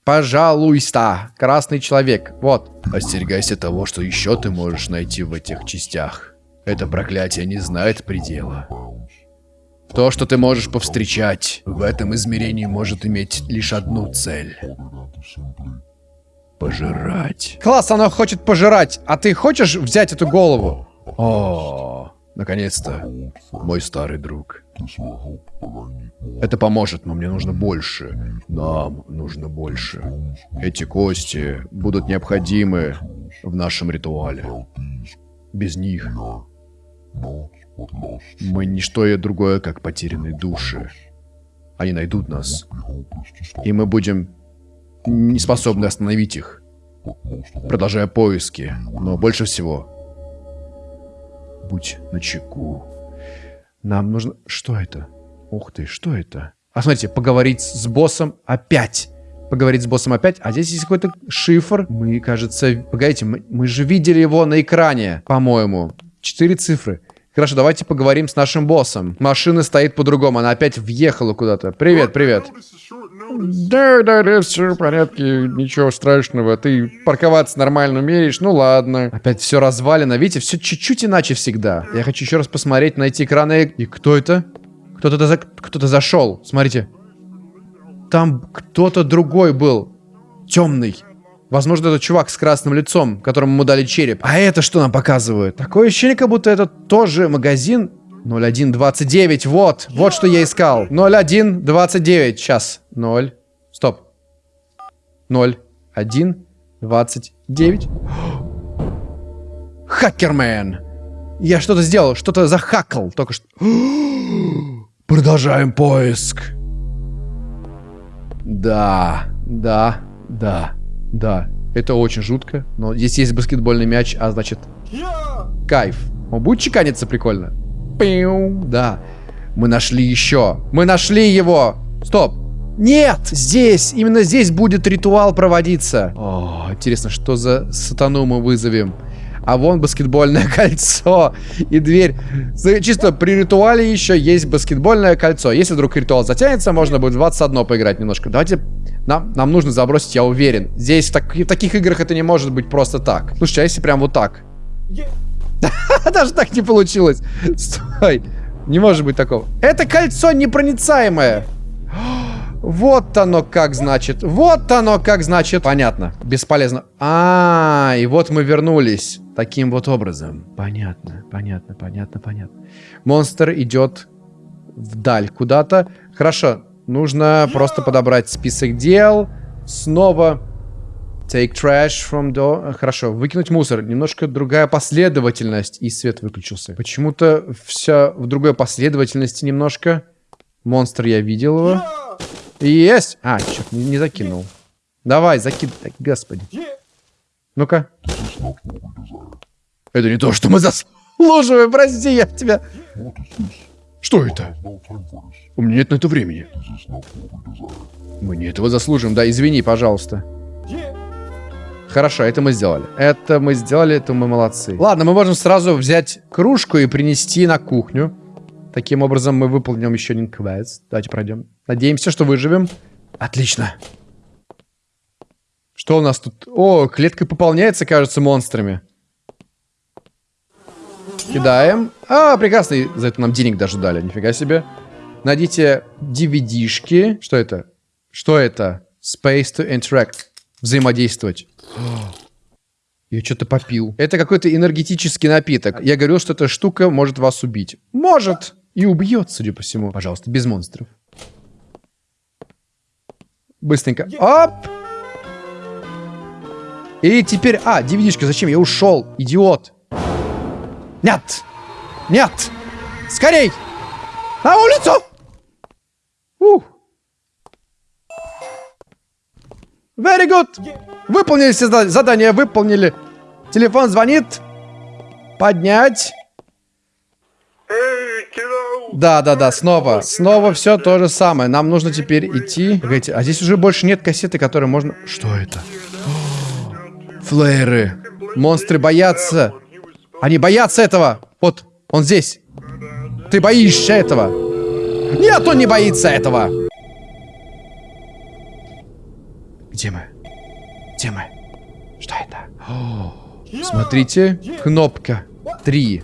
Пожалуйста, красный человек. Вот. Остерегайся того, что еще ты можешь найти в этих частях. Это проклятие не знает предела. То, что ты можешь повстречать в этом измерении, может иметь лишь одну цель. Пожирать. Класс, оно хочет пожирать. А ты хочешь взять эту голову? О, наконец-то, мой старый друг. Это поможет, но мне нужно больше. Нам нужно больше. Эти кости будут необходимы в нашем ритуале. Без них мы не и другое, как потерянные души. Они найдут нас. И мы будем не способны остановить их, продолжая поиски. Но больше всего, будь начеку. Нам нужно... Что это? Ух ты, что это? А смотрите, поговорить с боссом опять. Поговорить с боссом опять. А здесь есть какой-то шифр. Мы, кажется... Погодите, мы, мы же видели его на экране, по-моему. Четыре цифры. Хорошо, давайте поговорим с нашим боссом. Машина стоит по-другому, она опять въехала куда-то. Привет, привет. Да, да, да, все в порядке, ничего страшного. Ты парковаться нормально умеешь, ну ладно. Опять все развалено, видите, все чуть-чуть иначе всегда. Я хочу еще раз посмотреть, найти экраны. И кто это? Кто-то за... кто зашел, смотрите. Там кто-то другой был. Темный. Возможно, это чувак с красным лицом, которому мы дали череп. А это что нам показывает? Такое ощущение, как будто это тоже магазин 0129. Вот, вот что я искал. 0129. Сейчас. 0. Стоп. 0. 1. 29. Хакермен. Я что-то сделал, что-то захакал только что. Продолжаем поиск. Да, да, да. Да, это очень жутко, но здесь есть баскетбольный мяч, а значит... Кайф. Он будет чеканиться прикольно? Пиу, да. Мы нашли еще. Мы нашли его. Стоп. Нет, здесь, именно здесь будет ритуал проводиться. О, интересно, что за сатану мы вызовем? А вон баскетбольное кольцо и дверь. Чисто при ритуале еще есть баскетбольное кольцо. Если вдруг ритуал затянется, можно будет в 21 поиграть немножко. Давайте нам, нам нужно забросить, я уверен. Здесь в, так, в таких играх это не может быть просто так. Слушай, а если прям вот так? Даже так не получилось. Стой. Не может быть такого. Это кольцо непроницаемое. Вот оно как значит. Вот оно как значит. Понятно. Бесполезно. А, и вот мы вернулись. Таким вот образом. Понятно, понятно, понятно, понятно. Монстр идет вдаль куда-то. Хорошо. Нужно просто подобрать список дел. Снова. Take trash from door. Хорошо. Выкинуть мусор. Немножко другая последовательность. И свет выключился. Почему-то все в другой последовательности немножко. Монстр я видел его. Есть! А, черт, не, не закинул. Давай, закид... Господи. Ну-ка. Это не то, что мы заслуживаем, прости, я тебя... Что это? У меня нет на это времени. Мы не этого заслужим, да, извини, пожалуйста. Хорошо, это мы сделали. Это мы сделали, это мы молодцы. Ладно, мы можем сразу взять кружку и принести на кухню. Таким образом, мы выполним еще один квест. Давайте пройдем. Надеемся, что выживем. Отлично. Что у нас тут? О, клетка пополняется, кажется, монстрами. Кидаем. А, прекрасно. За это нам денег даже дали. Нифига себе. Найдите DVD-шки. Что это? Что это? Space to interact. Взаимодействовать. Я что-то попил. Это какой-то энергетический напиток. Я говорил, что эта штука может вас убить. Может. И убьет, судя по всему. Пожалуйста, без монстров. Быстренько. Оп! И теперь... А, dvd зачем? Я ушел, идиот. Нет! Нет! Скорей! На улицу! Ух! Very good! Выполнили все задания, выполнили. Телефон звонит. Поднять. Да, да, да, снова. Снова все то же самое. Нам нужно теперь идти. Погодите, а здесь уже больше нет кассеты, которые можно... Что это? Флееры. Монстры боятся. Они боятся этого. Вот, он здесь. Ты боишься этого. Нет, он не боится этого. Где мы? Где мы? Что это? О, смотрите, кнопка 3.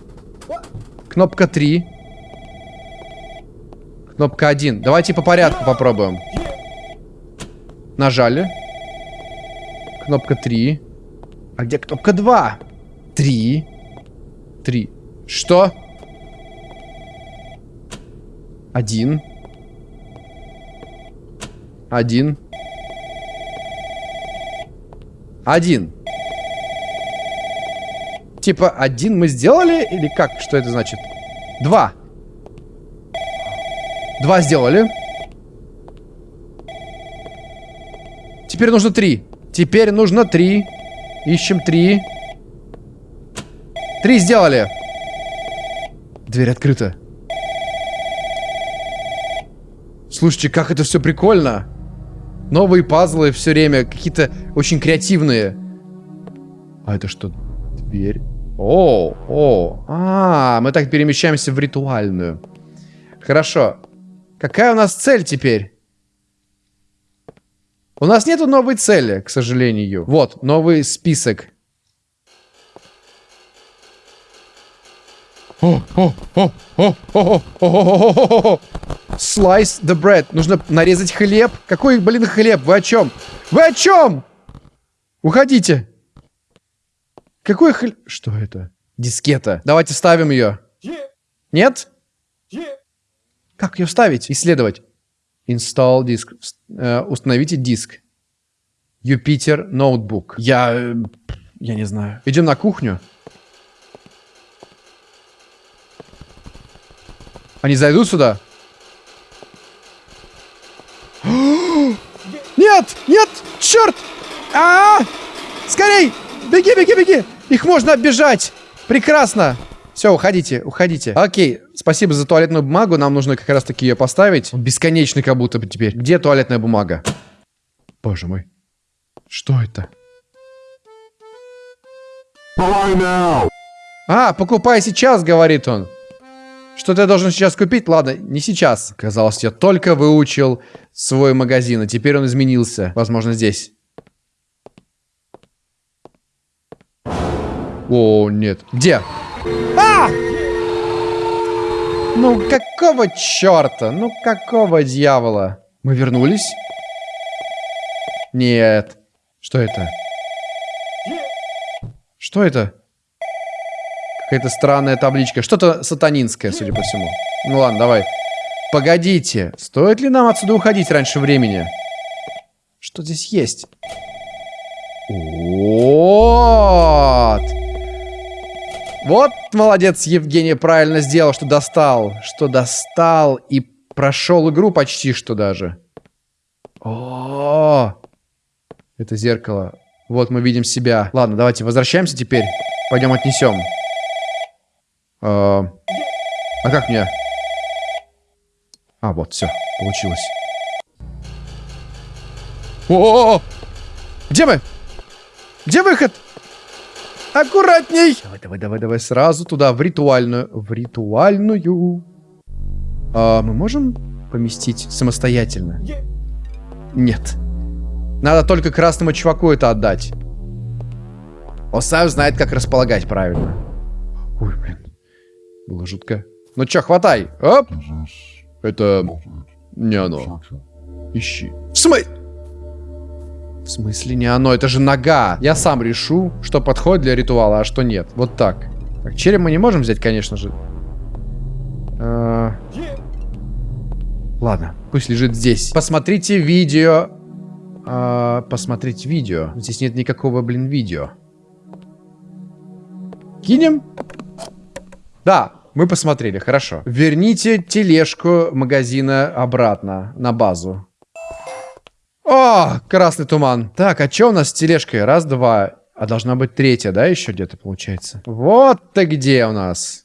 Кнопка 3. Кнопка 1. Давайте по порядку попробуем. Нажали. Кнопка 3. А где кнопка 2? 3. 3. Что? Один. Один. Один. Типа, один мы сделали? Или как? Что это значит? Два. Два сделали. Теперь нужно три. Теперь нужно три. Ищем три. Три сделали. Дверь открыта. Слушайте, как это все прикольно. Новые пазлы все время. Какие-то очень креативные. А это что? Дверь? О, о. А, мы так перемещаемся в ритуальную. Хорошо. Какая у нас цель теперь? У нас нету новой цели, к сожалению. Вот, новый список. Slice the bread. Нужно нарезать хлеб. Какой, блин, хлеб? Вы о чем? Вы о чем? Уходите. Какой хлеб? Что это? Дискета. Давайте ставим ее. Нет? Как ее вставить? Исследовать. Install диск. Э, установите диск. Юпитер ноутбук. Я... Э, я не знаю. Идем на кухню. Они зайдут сюда? Нет! Нет! Черт! А, -а, а Скорей! Беги, беги, беги! Их можно оббежать! Прекрасно! Все, уходите, уходите. Окей, спасибо за туалетную бумагу. Нам нужно как раз таки ее поставить. Бесконечный как будто бы теперь. Где туалетная бумага? Боже мой. Что это? А, покупай сейчас, говорит он. Что-то я должен сейчас купить? Ладно, не сейчас. Казалось, я только выучил свой магазин, а теперь он изменился. Возможно, здесь. О, нет. Где? А! Ну, какого черта? Ну, какого дьявола? Мы вернулись? Нет. Что это? Что это? Какая-то странная табличка. Что-то сатанинское, судя по всему. Ну ладно, давай. Погодите. Стоит ли нам отсюда уходить раньше времени? Что здесь есть? Вот. Вот молодец Евгений правильно сделал, что достал. Что достал и прошел игру почти что даже. О, это зеркало. Вот мы видим себя. Ладно, давайте возвращаемся теперь. Пойдем отнесем. А, а как мне? А, вот, все, получилось. О, -о, -о! Где мы? Где выход? Аккуратней! Давай, давай, давай, давай, сразу туда, в ритуальную. В ритуальную. А, мы можем поместить самостоятельно? Нет. Надо только красному чуваку это отдать. Он сам знает, как располагать правильно. Было жутко. Ну чё, хватай. Оп. Это не оно. Ищи. В смысле? В смысле не оно? Это же нога. Я сам решу, что подходит для ритуала, а что нет. Вот так. Так, череп мы не можем взять, конечно же. А... Ладно, пусть лежит здесь. Посмотрите видео. А, посмотреть видео. Здесь нет никакого, блин, видео. Кинем? Да, мы посмотрели, хорошо. Верните тележку магазина обратно на базу. О, красный туман. Так, а что у нас с тележкой? Раз, два. А должна быть третья, да, еще где-то получается? Вот ты где у нас.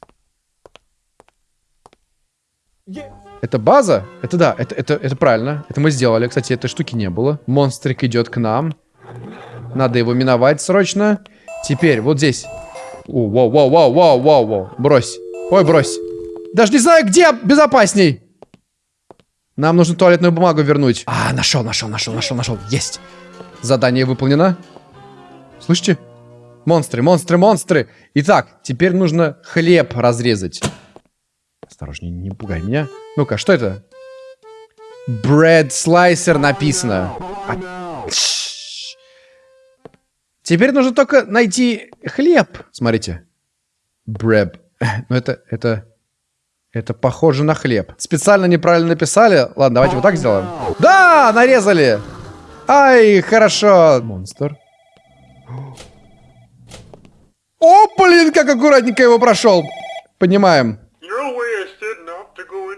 Это база? Это да, это, это, это правильно. Это мы сделали. Кстати, этой штуки не было. Монстрик идет к нам. Надо его миновать срочно. Теперь, вот здесь. О, вау, вау, вау, вау, вау, вау. Брось. Ой, брось. Даже не знаю, где безопасней. Нам нужно туалетную бумагу вернуть. А, нашел, нашел, нашел, нашел, нашел. Есть. Задание выполнено. Слышите? Монстры, монстры, монстры. Итак, теперь нужно хлеб разрезать. Осторожнее, не пугай меня. Ну-ка, что это? Bread Slicer написано. А... Теперь нужно только найти хлеб. Смотрите. Bread. Ну это, это... Это похоже на хлеб. Специально неправильно написали. Ладно, давайте вот так сделаем. Да, нарезали. Ай, хорошо. Монстр. О, блин, как аккуратненько его прошел. Понимаем.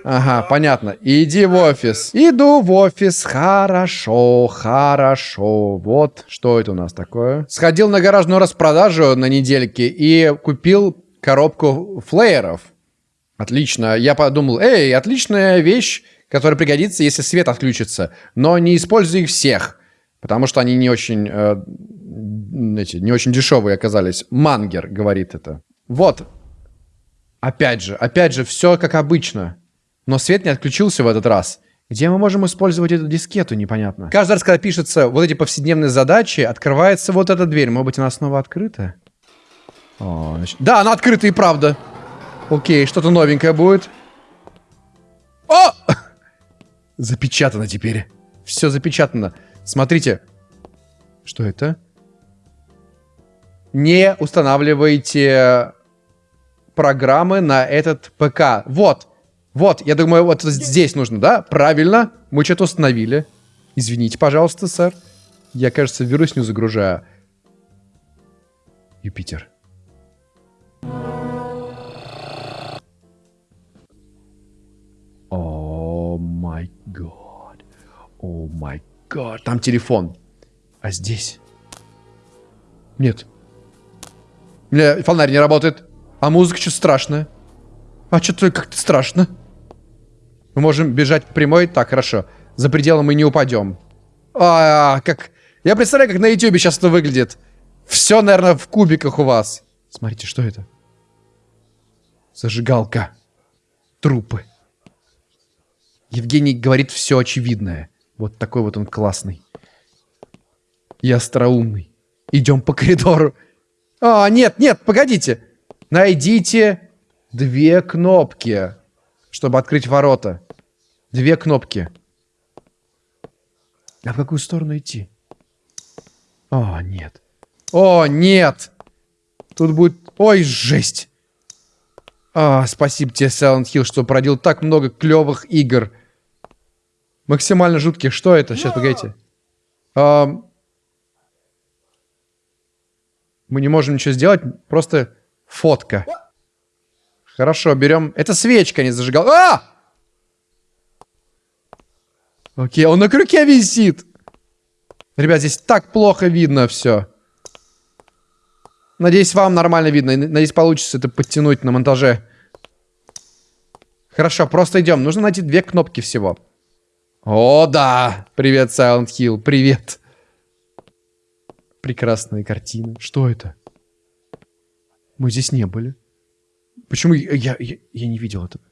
Ага, понятно. Иди в офис. Иду в офис. Хорошо, хорошо. Вот, что это у нас такое? Сходил на гаражную распродажу на недельке и купил коробку флееров. Отлично. Я подумал, эй, отличная вещь, которая пригодится, если свет отключится. Но не используй их всех, потому что они не очень, э, эти, не очень дешевые оказались. Мангер говорит это. Вот. Опять же, опять же, все как обычно. Но свет не отключился в этот раз. Где мы можем использовать эту дискету, непонятно. Каждый раз, когда пишется вот эти повседневные задачи, открывается вот эта дверь. Может быть, она снова открыта? О. Да, она открыта и правда. Окей, что-то новенькое будет. О! Запечатано теперь. Все запечатано. Смотрите. Что это? Не устанавливайте программы на этот ПК. Вот. Вот, я думаю, вот здесь нужно, да? Правильно. Мы что-то установили. Извините, пожалуйста, сэр. Я, кажется, вирус не загружаю. Юпитер. О май гад. Там телефон. А здесь? Нет. У меня фонарь не работает. А музыка что-то страшная. А что-то как-то страшно. Мы можем бежать прямой. Так, хорошо. За пределом мы не упадем. А, как... Я представляю, как на ютубе сейчас это выглядит. Все, наверное, в кубиках у вас. Смотрите, что это? Зажигалка. Трупы. Евгений говорит все очевидное. Вот такой вот он классный. И остроумный. Идем по коридору. А, нет, нет, погодите. Найдите две кнопки, чтобы открыть ворота. Две кнопки. А в какую сторону идти? О, нет. О, нет! Тут будет... Ой, жесть! А, спасибо тебе, Silent Hill, что породил так много клевых игр. Максимально жутких. Что это? Сейчас, погодите. Ам, Мы не можем ничего сделать, просто фотка. Хорошо, берем... Это свечка, не зажигал. А! Окей, он на крюке висит. Ребят, здесь так плохо видно все. Надеюсь, вам нормально видно. Надеюсь, получится это подтянуть на монтаже. Хорошо, просто идем. Нужно найти две кнопки всего. О, да! Привет, Silent Hill. Привет. Прекрасные картины. Что это? Мы здесь не были. Почему я, я, я, я не видел этого?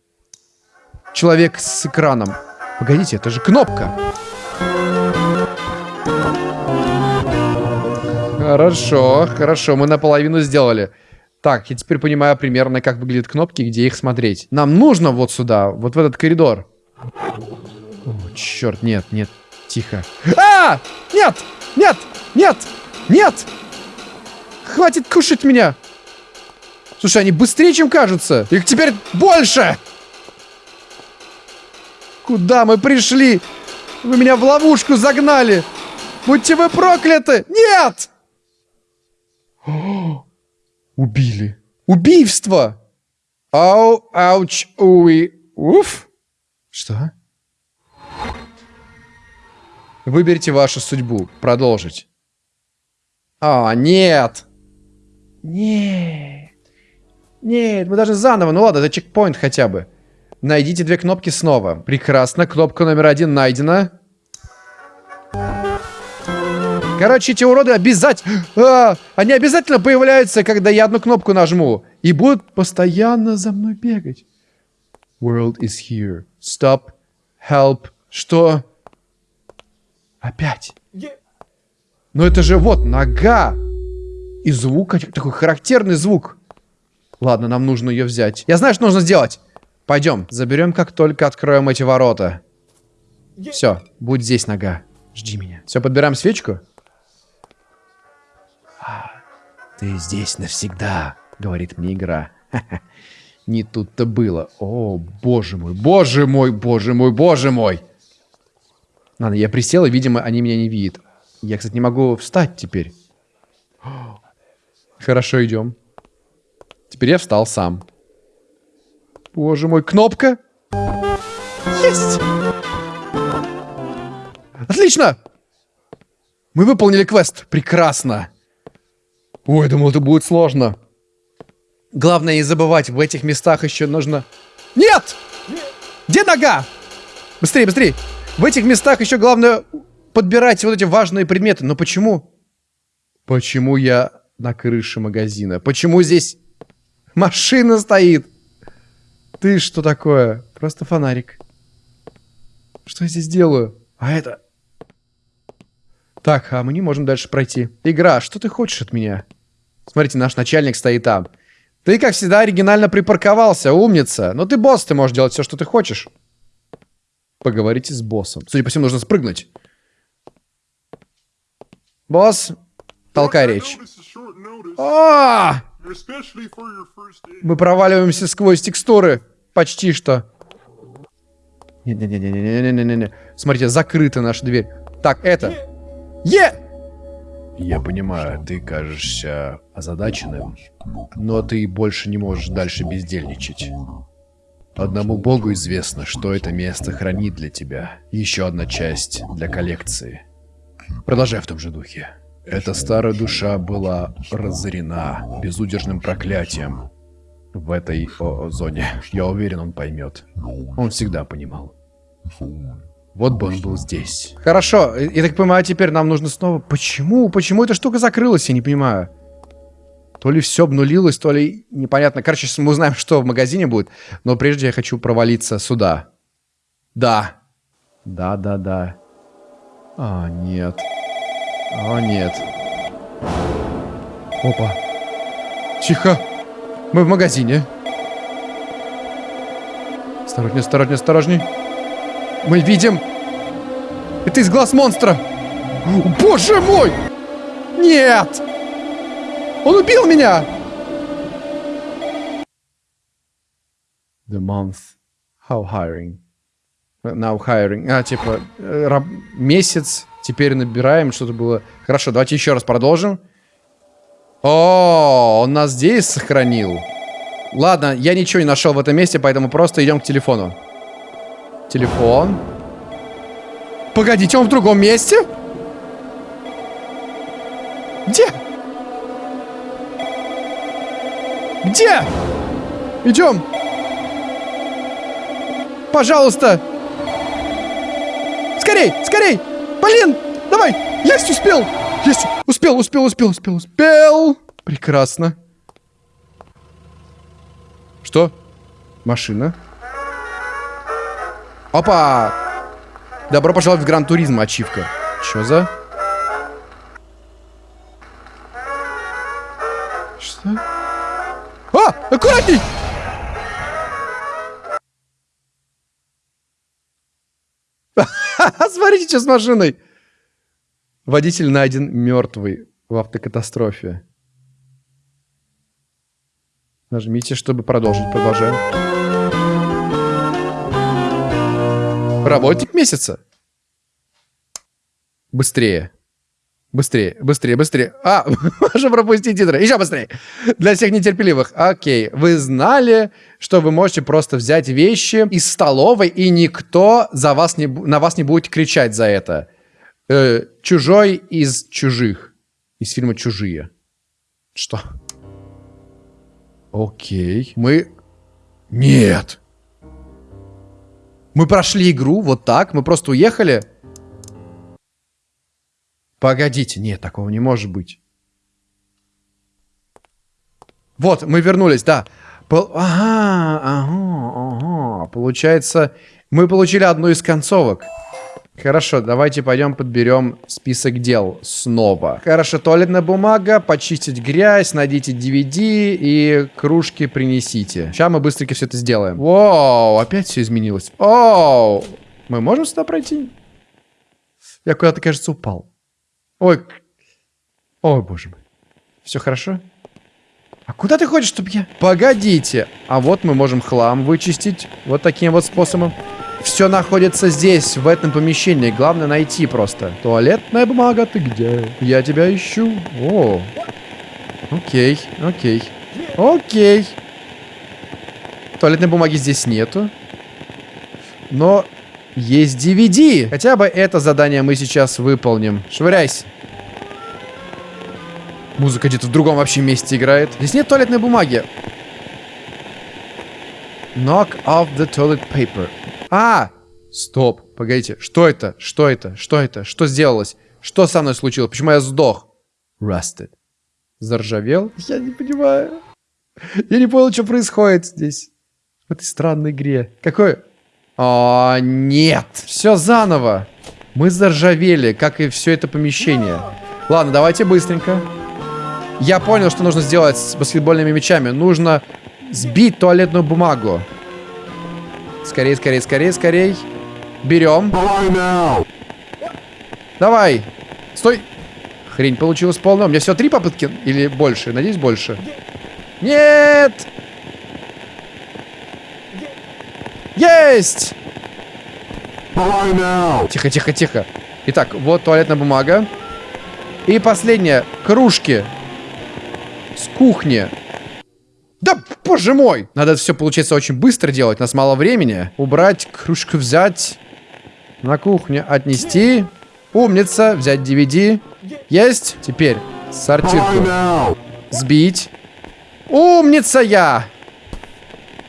Человек с экраном. Погодите, это же кнопка. Хорошо, хорошо, мы наполовину сделали. Так, я теперь понимаю примерно, как выглядят кнопки, где их смотреть. Нам нужно вот сюда, вот в этот коридор. Черт, нет, нет, тихо. А! Нет! Нет! Нет! Нет! Хватит кушать меня! Слушай, они быстрее, чем кажутся. Их теперь больше! Куда мы пришли? Вы меня в ловушку загнали! Будьте вы прокляты! Нет! Убили. Убийство! Ау, ауч, уи, уф. Что? Выберите вашу судьбу. Продолжить. А, нет. Нет. Нет, мы даже заново. Ну ладно, это чекпоинт хотя бы. Найдите две кнопки снова. Прекрасно. Кнопка номер один найдена. Короче, эти уроды обязательно... А, они обязательно появляются, когда я одну кнопку нажму. И будут постоянно за мной бегать. World is here. Stop. Help. Что? Опять. Но это же вот нога. И звук, такой характерный звук. Ладно, нам нужно ее взять. Я знаю, что нужно сделать. Пойдем, заберем, как только откроем эти ворота. Все, будь здесь нога. Жди меня. Все, подбираем свечку. А, ты здесь навсегда, говорит мне игра. Не тут-то было. О, боже мой, боже мой, боже мой, боже мой. Ладно, я присел, и, видимо, они меня не видят. Я, кстати, не могу встать теперь. Хорошо, идем. Теперь я встал сам. Боже мой, кнопка. Есть! Отлично! Мы выполнили квест. Прекрасно. Ой, думал, это будет сложно. Главное не забывать, в этих местах еще нужно... Нет! Где нога? Быстрее, быстрее. В этих местах еще главное подбирать вот эти важные предметы. Но почему? Почему я на крыше магазина? Почему здесь машина стоит? Ты что такое? Просто фонарик. Что я здесь делаю? А это... Так, а мы не можем дальше пройти. Игра, что ты хочешь от меня? Смотрите, наш начальник стоит там. Ты, как всегда, оригинально припарковался, умница. Но ты босс, ты можешь делать все, что ты хочешь. Поговорите с боссом. Судя по всему, нужно спрыгнуть. Босс, толкай речь. А! Мы проваливаемся сквозь текстуры. Почти что. Не-не-не-не-не-не-не-не. Смотрите, закрыта наша дверь. Так, это. Е! Я понимаю, ты кажешься озадаченным, но ты больше не можешь дальше бездельничать. Одному богу известно, что это место хранит для тебя. Еще одна часть для коллекции. Продолжай в том же духе. Эта старая душа была разорена безудержным проклятием в этой о, зоне. Я уверен, он поймет. Он всегда понимал. Вот бы он был здесь. Хорошо, я так понимаю, теперь нам нужно снова... Почему? Почему эта штука закрылась, я не понимаю. То ли все обнулилось, то ли непонятно. Короче, мы узнаем, что в магазине будет. Но прежде я хочу провалиться сюда. Да. Да, да, да. А, нет. О, нет. Опа. Тихо. Мы в магазине. Осторожнее, осторожнее, осторожней. Мы видим... Это из глаз монстра. Боже мой! Нет! Он убил меня! The month. How hiring? Now hiring. А, типа, э, раб- месяц. Теперь набираем. Что-то было. Хорошо, давайте еще раз продолжим. О, он нас здесь сохранил. Ладно, я ничего не нашел в этом месте, поэтому просто идем к телефону. Телефон. Погодите, он в другом месте? Где? Где? Идем. Пожалуйста. Скорей, скорей. Блин, давай. Есть, успел. Есть, успел, успел, успел, успел, успел. Прекрасно. Что? Машина. Опа! Добро пожаловать в Гран Туризм, ачивка. Чё за? А! Аккуратней! Смотрите, что с машиной. Водитель найден мертвый в автокатастрофе. Нажмите, чтобы продолжить. Продолжаем. Работник месяца. Быстрее. Быстрее, быстрее, быстрее. А, можно пропустить титры. Еще быстрее. Для всех нетерпеливых. Окей. Вы знали, что вы можете просто взять вещи из столовой, и никто за вас не, на вас не будет кричать за это. Э, чужой из чужих. Из фильма «Чужие». Что? Окей. Мы... Нет. Мы прошли игру вот так. Мы просто уехали. Погодите. Нет, такого не может быть. Вот, мы вернулись, да. Пол- Ага, ага, ага. Получается, мы получили одну из концовок. Хорошо, давайте пойдем подберем список дел снова. Хорошо, туалетная бумага, почистить грязь, найдите DVD и кружки принесите. Сейчас мы быстренько все это сделаем. Вау, опять все изменилось. Оу, мы можем сюда пройти? Я куда-то, кажется, упал. Ой, ой, боже мой. Все хорошо? А куда ты ходишь, чтоб я... Погодите. А вот мы можем хлам вычистить. Вот таким вот способом. Все находится здесь, в этом помещении. Главное найти просто. Туалетная бумага, ты где? Я тебя ищу. О. Окей, окей. Окей. Туалетной бумаги здесь нету. Но есть DVD. Хотя бы это задание мы сейчас выполним. Швыряйся. Музыка где-то в другом вообще месте играет. Здесь нет туалетной бумаги. Knock off the toilet paper. А! Стоп, погодите. Что это? Что это? Что это? Что сделалось? Что со мной случилось? Почему я сдох? Rusted. Заржавел? Я не понимаю. Я не понял, что происходит здесь. В этой странной игре. Какой? О, нет. Все заново. Мы заржавели, как и все это помещение. Ладно, давайте быстренько. Я понял, что нужно сделать с баскетбольными мячами. Нужно сбить туалетную бумагу. Скорее, скорее, скорее, скорее. Берем. Давай. Стой. Хрень получилась полная. У меня всего три попытки или больше? Надеюсь, больше. Нет! Есть! Тихо, тихо, тихо. Итак, вот туалетная бумага. И последнее. Кружки. С кухни. Да, боже мой! Надо это все, получается, очень быстро делать. У нас мало времени. Убрать, кружку взять. На кухню отнести. Умница. Взять DVD. Есть. Теперь сортирку. Сбить. Умница я!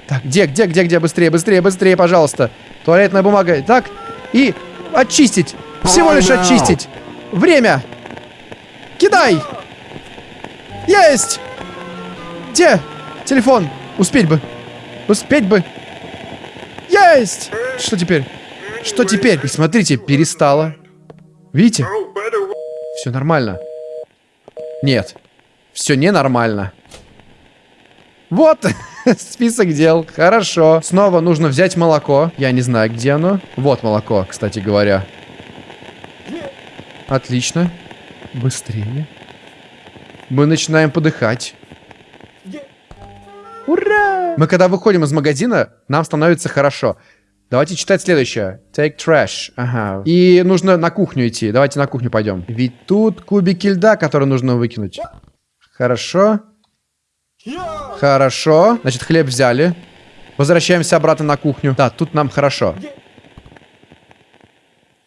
Так, где, где, где, где? Быстрее, быстрее, быстрее, пожалуйста. Туалетная бумага. Так, и очистить. Всего лишь очистить. Время. Кидай. Есть. Где? Телефон. Успеть бы. Успеть бы. Есть. Что теперь? Что теперь? И смотрите, перестало. Видите? Все нормально. Нет. Все ненормально. Вот список дел. Хорошо. Снова нужно взять молоко. Я не знаю, где оно. Вот молоко, кстати говоря. Отлично. Быстрее. Мы начинаем подыхать. Ура! Мы когда выходим из магазина, нам становится хорошо. Давайте читать следующее. Take trash. Ага. И нужно на кухню идти. Давайте на кухню пойдем. Ведь тут кубики льда, которые нужно выкинуть. Хорошо. Хорошо. Значит, хлеб взяли. Возвращаемся обратно на кухню. Да, тут нам хорошо.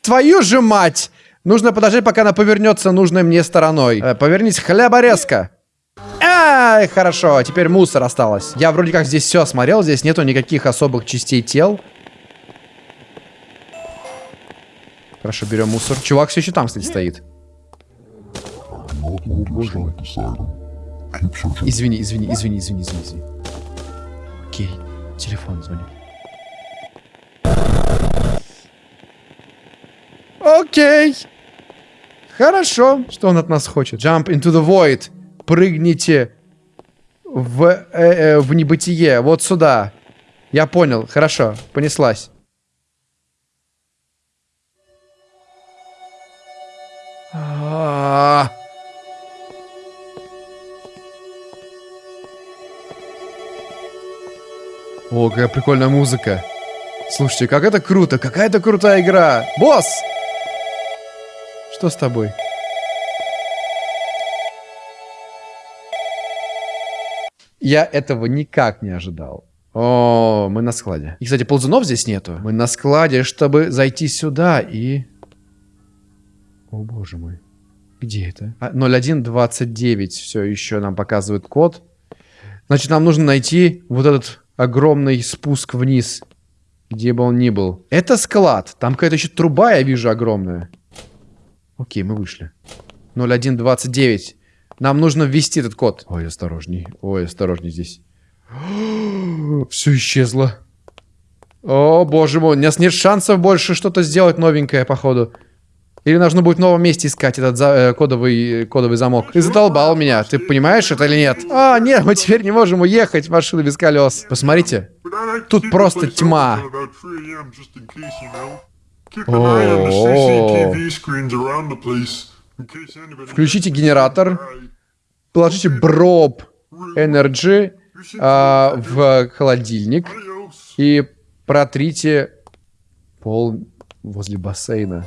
Твою же мать! Нужно подождать, пока она повернется нужной мне стороной. Э, повернись, хлеборезка. Ай, хорошо, теперь мусор осталось. Я вроде как здесь все осмотрел, здесь нету никаких особых частей тел. Хорошо, берем мусор. Чувак все еще там, кстати, стоит. Извини, извини, извини, извини, извини. Окей, телефон звонит. Окей. Хорошо. Что он от нас хочет? Jump into the void. Прыгните в, э, э, в небытие. Вот сюда. Я понял. Хорошо. Понеслась. А -а -а. О, какая прикольная музыка. Слушайте, как это круто. Какая это крутая игра. Босс! Что с тобой? Я этого никак не ожидал. О, мы на складе. И, кстати, ползунов здесь нету. Мы на складе, чтобы зайти сюда и... О, боже мой. Где это? А, 0129 все еще нам показывает код. Значит, нам нужно найти вот этот огромный спуск вниз. Где бы он ни был. Это склад. Там какая-то еще труба, я вижу, огромная. Окей, мы вышли. 0129. Нам нужно ввести этот код. Ой, осторожней. Ой, осторожней здесь. Все исчезло. О, боже мой, у нас нет шансов больше что-то сделать новенькое, походу. Или нужно будет в новом месте искать этот за, э, кодовый, кодовый замок. Ты задолбал меня. Ты понимаешь это или нет? А, нет, мы теперь не можем уехать. Машина без колес. Посмотрите. Тут просто тьма. Включите генератор. Положите броп Energy а, в холодильник. И протрите пол возле бассейна.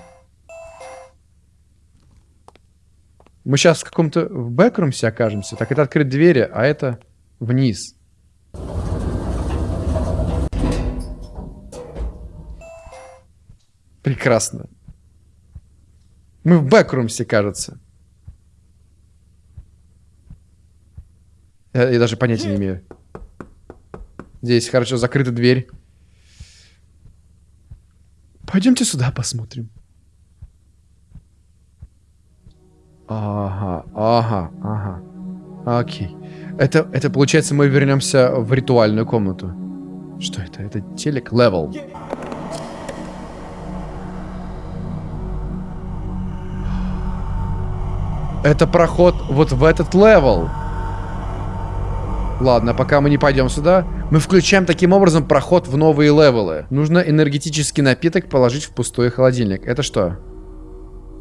Мы сейчас в каком-то в бэкрумсе окажемся. Так, это открыть двери, а это вниз. Прекрасно. Мы в бэкрумсе, кажется. Я, я даже понятия не имею. Здесь хорошо закрыта дверь. Пойдемте сюда посмотрим. Ага, ага, ага. Окей. Это, это получается, мы вернемся в ритуальную комнату. Что это? Это телек level. Это проход вот в этот level. Ладно, пока мы не пойдем сюда, мы включаем таким образом проход в новые level ы. Нужно энергетический напиток положить в пустой холодильник. Это что?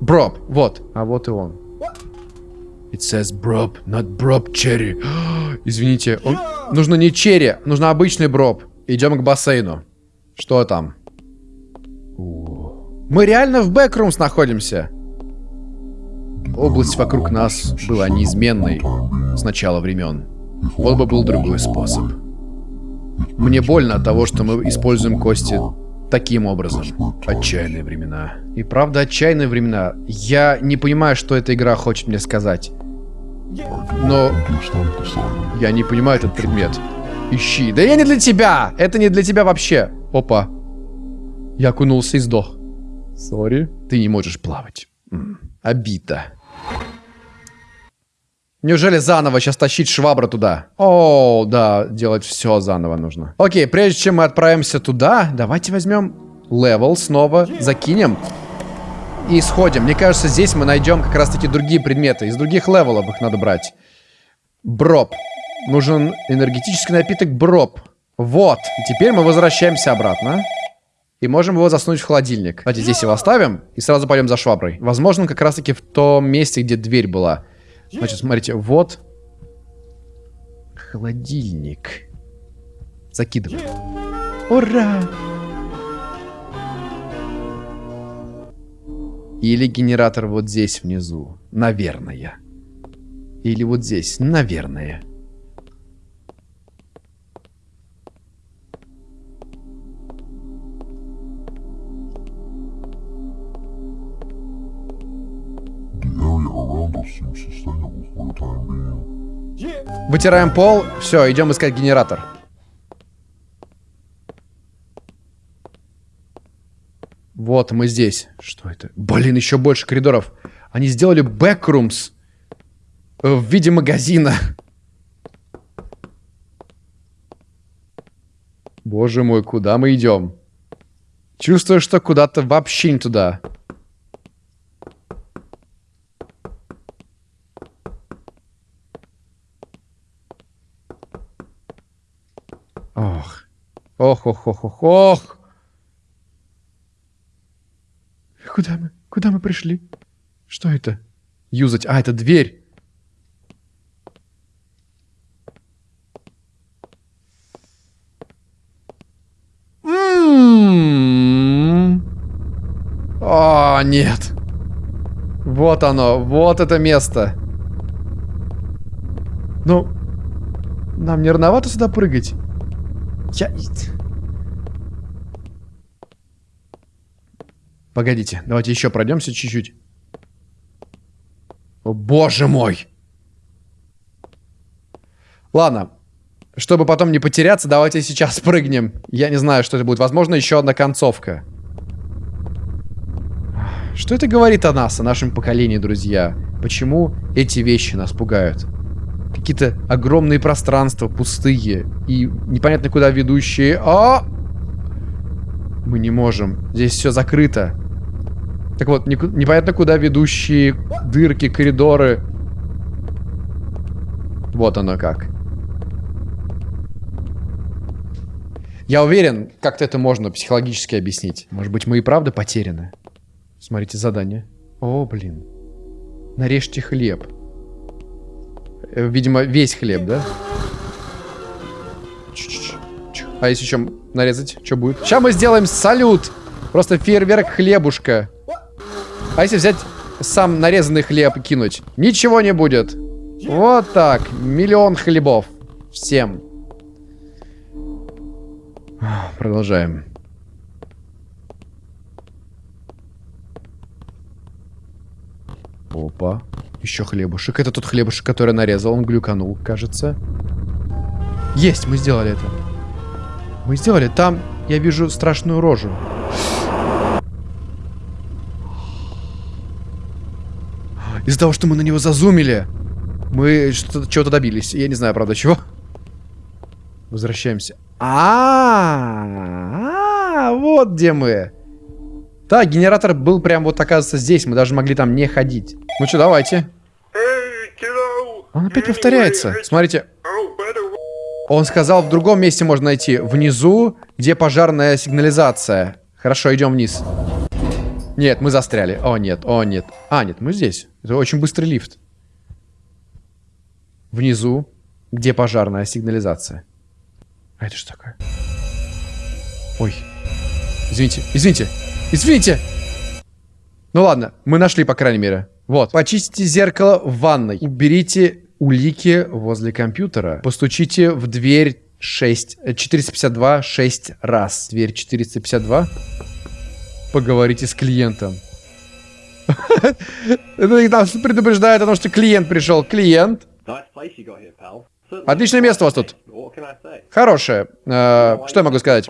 Броб, вот. А вот и он. It says броб, not броб черри. Извините, он... нужно не черри, нужно обычный броб. Идем к бассейну. Что там? Мы реально в Backrooms находимся. Область вокруг нас была неизменной с начала времен. Вот бы был другой способ. Мне больно от того, что мы используем кости таким образом. Отчаянные времена. И правда, отчаянные времена. Я не понимаю, что эта игра хочет мне сказать. Но... Я не понимаю этот предмет. Ищи. Да я не для тебя! Это не для тебя вообще. Опа. Я окунулся и сдох. Sorry. Ты не можешь плавать. Обида. Неужели заново сейчас тащить швабру туда? О, да, делать все заново нужно. Окей, прежде чем мы отправимся туда, давайте возьмем level снова, закинем и сходим. Мне кажется, здесь мы найдем как раз-таки другие предметы. Из других level ов их надо брать. Броб. Нужен энергетический напиток Броб. Вот. Теперь мы возвращаемся обратно. И можем его засунуть в холодильник. Давайте здесь его оставим и сразу пойдем за шваброй. Возможно, как раз-таки в том месте, где дверь была. Значит, смотрите, вот... Холодильник. Закидываем. Ура! Или генератор вот здесь внизу. Наверное. Или вот здесь. Наверное. Around us. Вытираем пол. Все, идем искать генератор. Вот, мы здесь. Что это? Блин, еще больше коридоров. Они сделали бэкрумс э, в виде магазина. Боже мой, куда мы идем? Чувствую, что куда-то вообще не туда. Ох. Ох, ох, ох, ох, ох. Куда мы? Куда мы пришли? Что это? Юзать. А, это дверь. М-м-м. О, нет. Вот оно. Вот это место. Ну, нам не рановато сюда прыгать? Погодите, давайте еще пройдемся чуть-чуть. О, боже мой! Ладно, чтобы потом не потеряться, давайте сейчас прыгнем. Я не знаю, что это будет. Возможно, еще одна концовка. Что это говорит о нас, о нашем поколении, друзья? Почему эти вещи нас пугают? Какие-то огромные пространства, пустые и непонятно куда ведущие. А! Мы не можем. Здесь все закрыто. Так вот, непонятно куда ведущие дырки, коридоры. Вот оно как. Я уверен, как-то это можно психологически объяснить. Может быть, мы и правда потеряны. Смотрите задание. О, блин. Нарежьте хлеб. Э, видимо, весь хлеб, да? А если еще нарезать, что будет? Сейчас мы сделаем салют. Просто фейерверк хлебушка. А если взять сам нарезанный хлеб и кинуть? Ничего не будет. Вот так. Миллион хлебов. Всем. Продолжаем. Опа. Еще хлебушек. Это тот хлебушек, который нарезал. Он глюканул, кажется. Есть, мы сделали это. Мы сделали. Там я вижу страшную рожу. Из-за того, что мы на него зазумили, мы чего-то добились. Я не знаю, правда, чего. Возвращаемся. А, -а, -а, вот где мы. Да, генератор был прям вот, оказывается, здесь. Мы даже могли там не ходить. Ну что, давайте. Он опять повторяется. Смотрите. Он сказал, в другом месте можно найти. Внизу, где пожарная сигнализация. Хорошо, идем вниз. Нет, мы застряли. О, нет, о, нет. А, нет, мы здесь. Это очень быстрый лифт. Внизу, где пожарная сигнализация. А это что такое? Ой. Извините, извините, извините! Ну ладно, мы нашли, по крайней мере. Вот. Почистите зеркало в ванной. Уберите улики возле компьютера. Постучите в дверь 6... 452 6 раз. Дверь 452. Поговорите с клиентом. Это нас предупреждает о том, что клиент пришел. Клиент. Отличное место у вас тут. Хорошее. Э, что я могу сказать?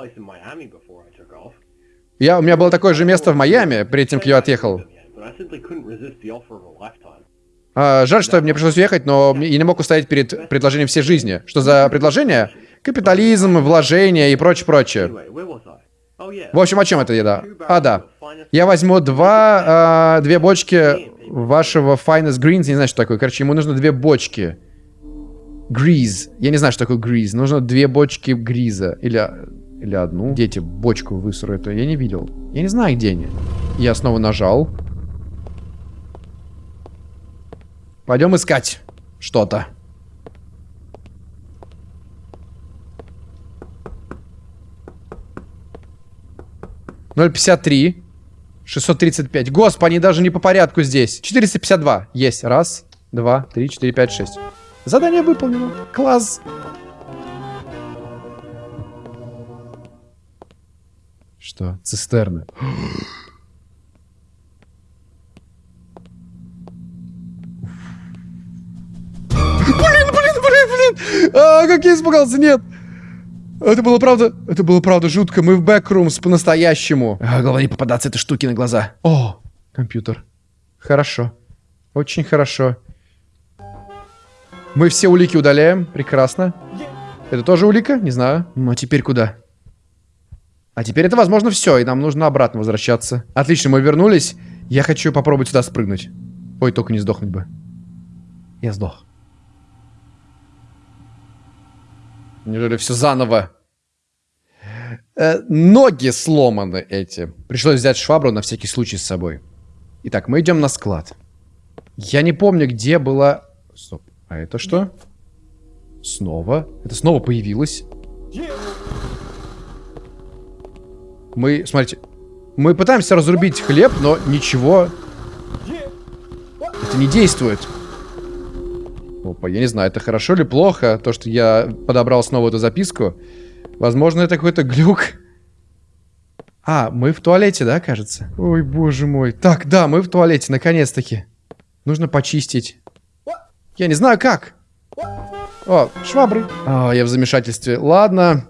Я, у меня было такое же место в Майами, перед тем, как я отъехал. А, жаль, что мне пришлось уехать, но я не мог устоять перед предложением всей жизни. Что за предложение? Капитализм, вложения и прочее-прочее. В общем, о чем это еда? А, да. Я возьму два, э, две бочки вашего Finest Greens. Не знаю, что такое. Короче, ему нужно две бочки. Гриз. Я не знаю, что такое гриз. Нужно две бочки гриза. Или Или одну. Где эти бочку высру Я не видел. Я не знаю, где они. Я снова нажал. Пойдем искать что-то. Ноль пятьдесят три. 635. Господи, они даже не по порядку здесь. 452. Есть. Раз, два, три, четыре, пять, шесть. Задание выполнено. Класс. Что? Цистерны. Блин, блин, блин, блин. А, как я испугался, нет. Это было правда, это было правда жутко. Мы в бэкрумс по-настоящему. А, главное не попадаться этой штуки на глаза. О, компьютер. Хорошо. Очень хорошо. Мы все улики удаляем. Прекрасно. Это тоже улика? Не знаю. Ну, а теперь куда? А теперь это, возможно, все, и нам нужно обратно возвращаться. Отлично, мы вернулись. Я хочу попробовать сюда спрыгнуть. Ой, только не сдохнуть бы. Я сдох. Неужели все заново? Э, ноги сломаны эти. Пришлось взять швабру на всякий случай с собой. Итак, мы идем на склад. Я не помню, где была... Стоп. А это что? Снова? Это снова появилось? Мы, смотрите, мы пытаемся разрубить хлеб, но ничего... Это не действует. Опа, я не знаю, это хорошо или плохо, то, что я подобрал снова эту записку. Возможно, это какой-то глюк. А, мы в туалете, да, кажется? Ой, боже мой. Так, да, мы в туалете, наконец-таки. Нужно почистить. Я не знаю, как. О, швабры. О, я в замешательстве. Ладно.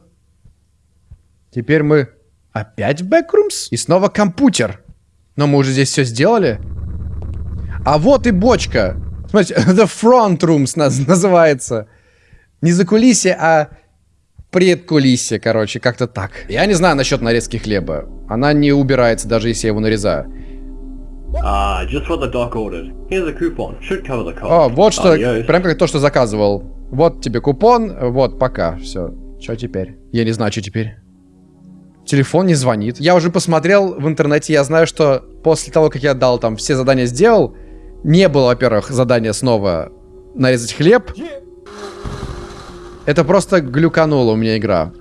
Теперь мы опять в Backrooms? И снова компьютер. Но мы уже здесь все сделали. А вот и бочка. Смотрите, The Front Rooms называется. Не за кулисье, а предкулисье, короче, как-то так. Я не знаю насчет нарезки хлеба. Она не убирается, даже если я его нарезаю. Cost. О, вот что, Adios. прям как то, что заказывал. Вот тебе купон, вот, пока, все. Что теперь? Я не знаю, что теперь. Телефон не звонит. Я уже посмотрел в интернете, я знаю, что после того, как я дал там все задания сделал, не было, во-первых, задания снова нарезать хлеб. Это просто глюканула у меня игра.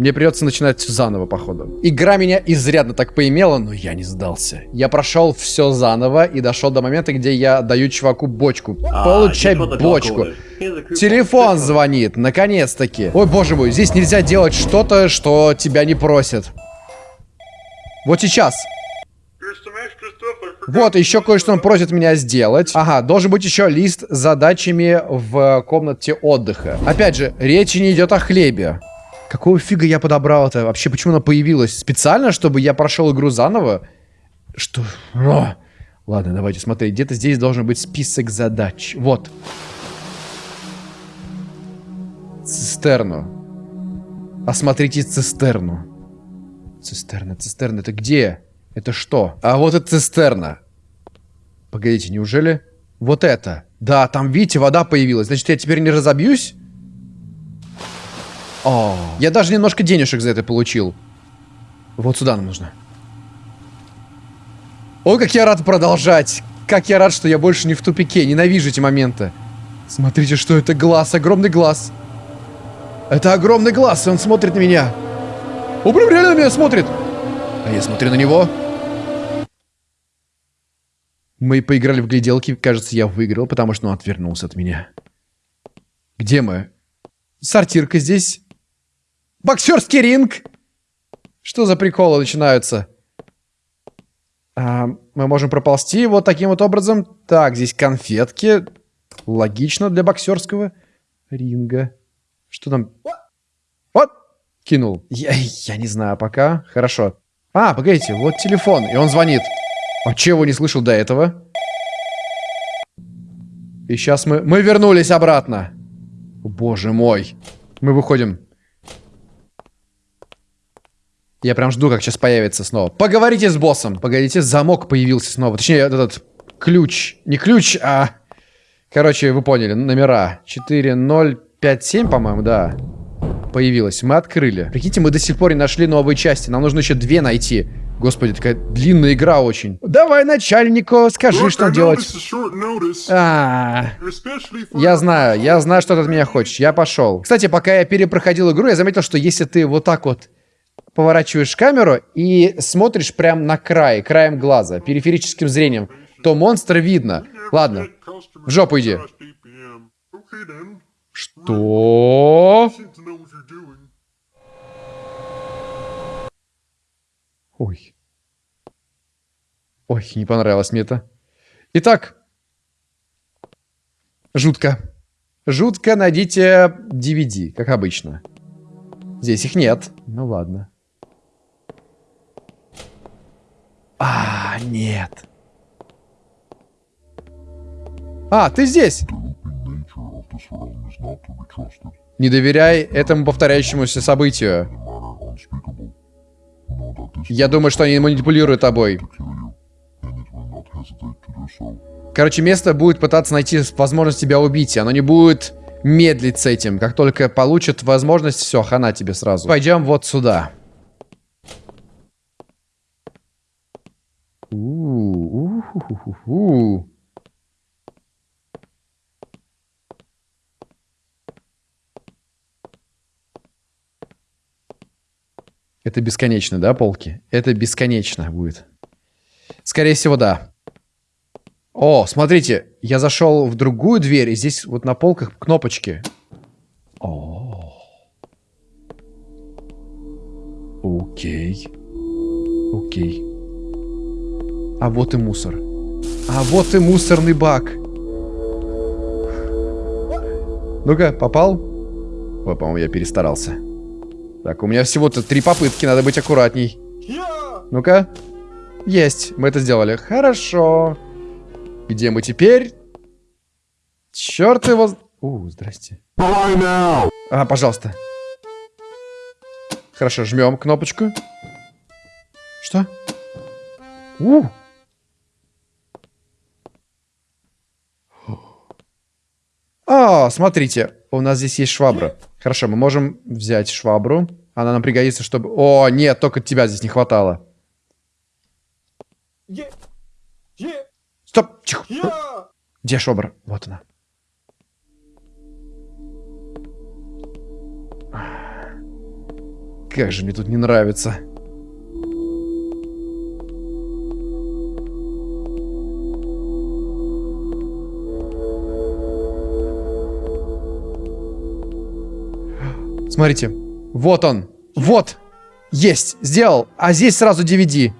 Мне придется начинать заново, походу. Игра меня изрядно так поимела, но я не сдался. Я прошел все заново и дошел до момента, где я даю чуваку бочку. Ah, Получай бочку. Телефон звонит, наконец-таки. Ой, боже мой, здесь нельзя делать что-то, что тебя не просят. Вот сейчас. Вот, еще кое-что он просит меня сделать. Ага, должен быть еще лист с задачами в комнате отдыха. Опять же, речи не идет о хлебе. Какого фига я подобрал это? Вообще, почему она появилась? Специально, чтобы я прошел игру заново? Что? О! Ладно, давайте смотреть. Где-то здесь должен быть список задач. Вот. Цистерну. Осмотрите цистерну. Цистерна, цистерна, это где? Это что? А вот это цистерна. Погодите, неужели? Вот это. Да, там, видите, вода появилась. Значит, я теперь не разобьюсь? О, я даже немножко денежек за это получил. Вот сюда нам нужно. Ой, как я рад продолжать. Как я рад, что я больше не в тупике. Ненавижу эти моменты. Смотрите, что это глаз. Огромный глаз. Это огромный глаз, и он смотрит на меня. Он прям реально на меня смотрит. А я смотрю на него. Мы поиграли в гляделки. Кажется, я выиграл, потому что он отвернулся от меня. Где мы? Сортирка здесь. Боксерский ринг. Что за приколы начинаются? А, мы можем проползти вот таким вот образом. Так, здесь конфетки. Логично для боксерского ринга. Что там? Вот! Кинул. Я, я не знаю пока. Хорошо. А, погодите, вот телефон. И он звонит. А чего не слышал до этого? И сейчас мы... Мы вернулись обратно. Боже мой. Мы выходим. Я прям жду, как сейчас появится снова. Поговорите с боссом. Погодите, замок появился снова. Точнее, этот ключ. Не ключ, а... Короче, вы поняли, номера. 4, 0, 5, 7, по-моему, да. появилась. Мы открыли. Прикиньте, мы до сих пор не нашли новые части. Нам нужно еще две найти. Господи, такая длинная игра очень. Давай начальнику, скажи, Look, что I делать. А, especially for я знаю, я знаю, что ты от меня хочешь. Я пошел. Кстати, пока я перепроходил игру, я заметил, что если ты вот так вот поворачиваешь камеру и смотришь прям на край, краем глаза, периферическим зрением, то монстра видно. Ладно, в жопу иди. Что? Ой. Ой, не понравилось мне это. Итак. Жутко. Жутко найдите DVD, как обычно. Здесь их нет. Ну ладно. А, нет. А, ты здесь. Не доверяй этому повторяющемуся событию. Я думаю, что они манипулируют тобой. Короче, место будет пытаться найти возможность тебя убить, и оно не будет медлить с этим. Как только получит возможность, все, хана тебе сразу. Пойдем вот сюда. У-у-у-ху-ху-ху. Это бесконечно, да, полки? Это бесконечно будет. Скорее всего, да. О, смотрите, я зашел в другую дверь, и здесь вот на полках кнопочки. О. Окей. Окей. А вот и мусор. А вот и мусорный бак. Ну-ка, попал? Ой, по-моему, я перестарался. Так, у меня всего-то три попытки, надо быть аккуратней. Ну-ка. Есть, мы это сделали. Хорошо. Где мы теперь? Черт его... У, здрасте. А, пожалуйста. Хорошо, жмем кнопочку. Что? У. А, смотрите, у нас здесь есть швабра. Хорошо, мы можем взять швабру. Она нам пригодится, чтобы... О, нет, только тебя здесь не хватало. Стоп, тихо. Где швабра? Вот она. Как же мне тут не нравится. Смотрите. Вот он. Вот. Есть. Сделал. А здесь сразу DVD.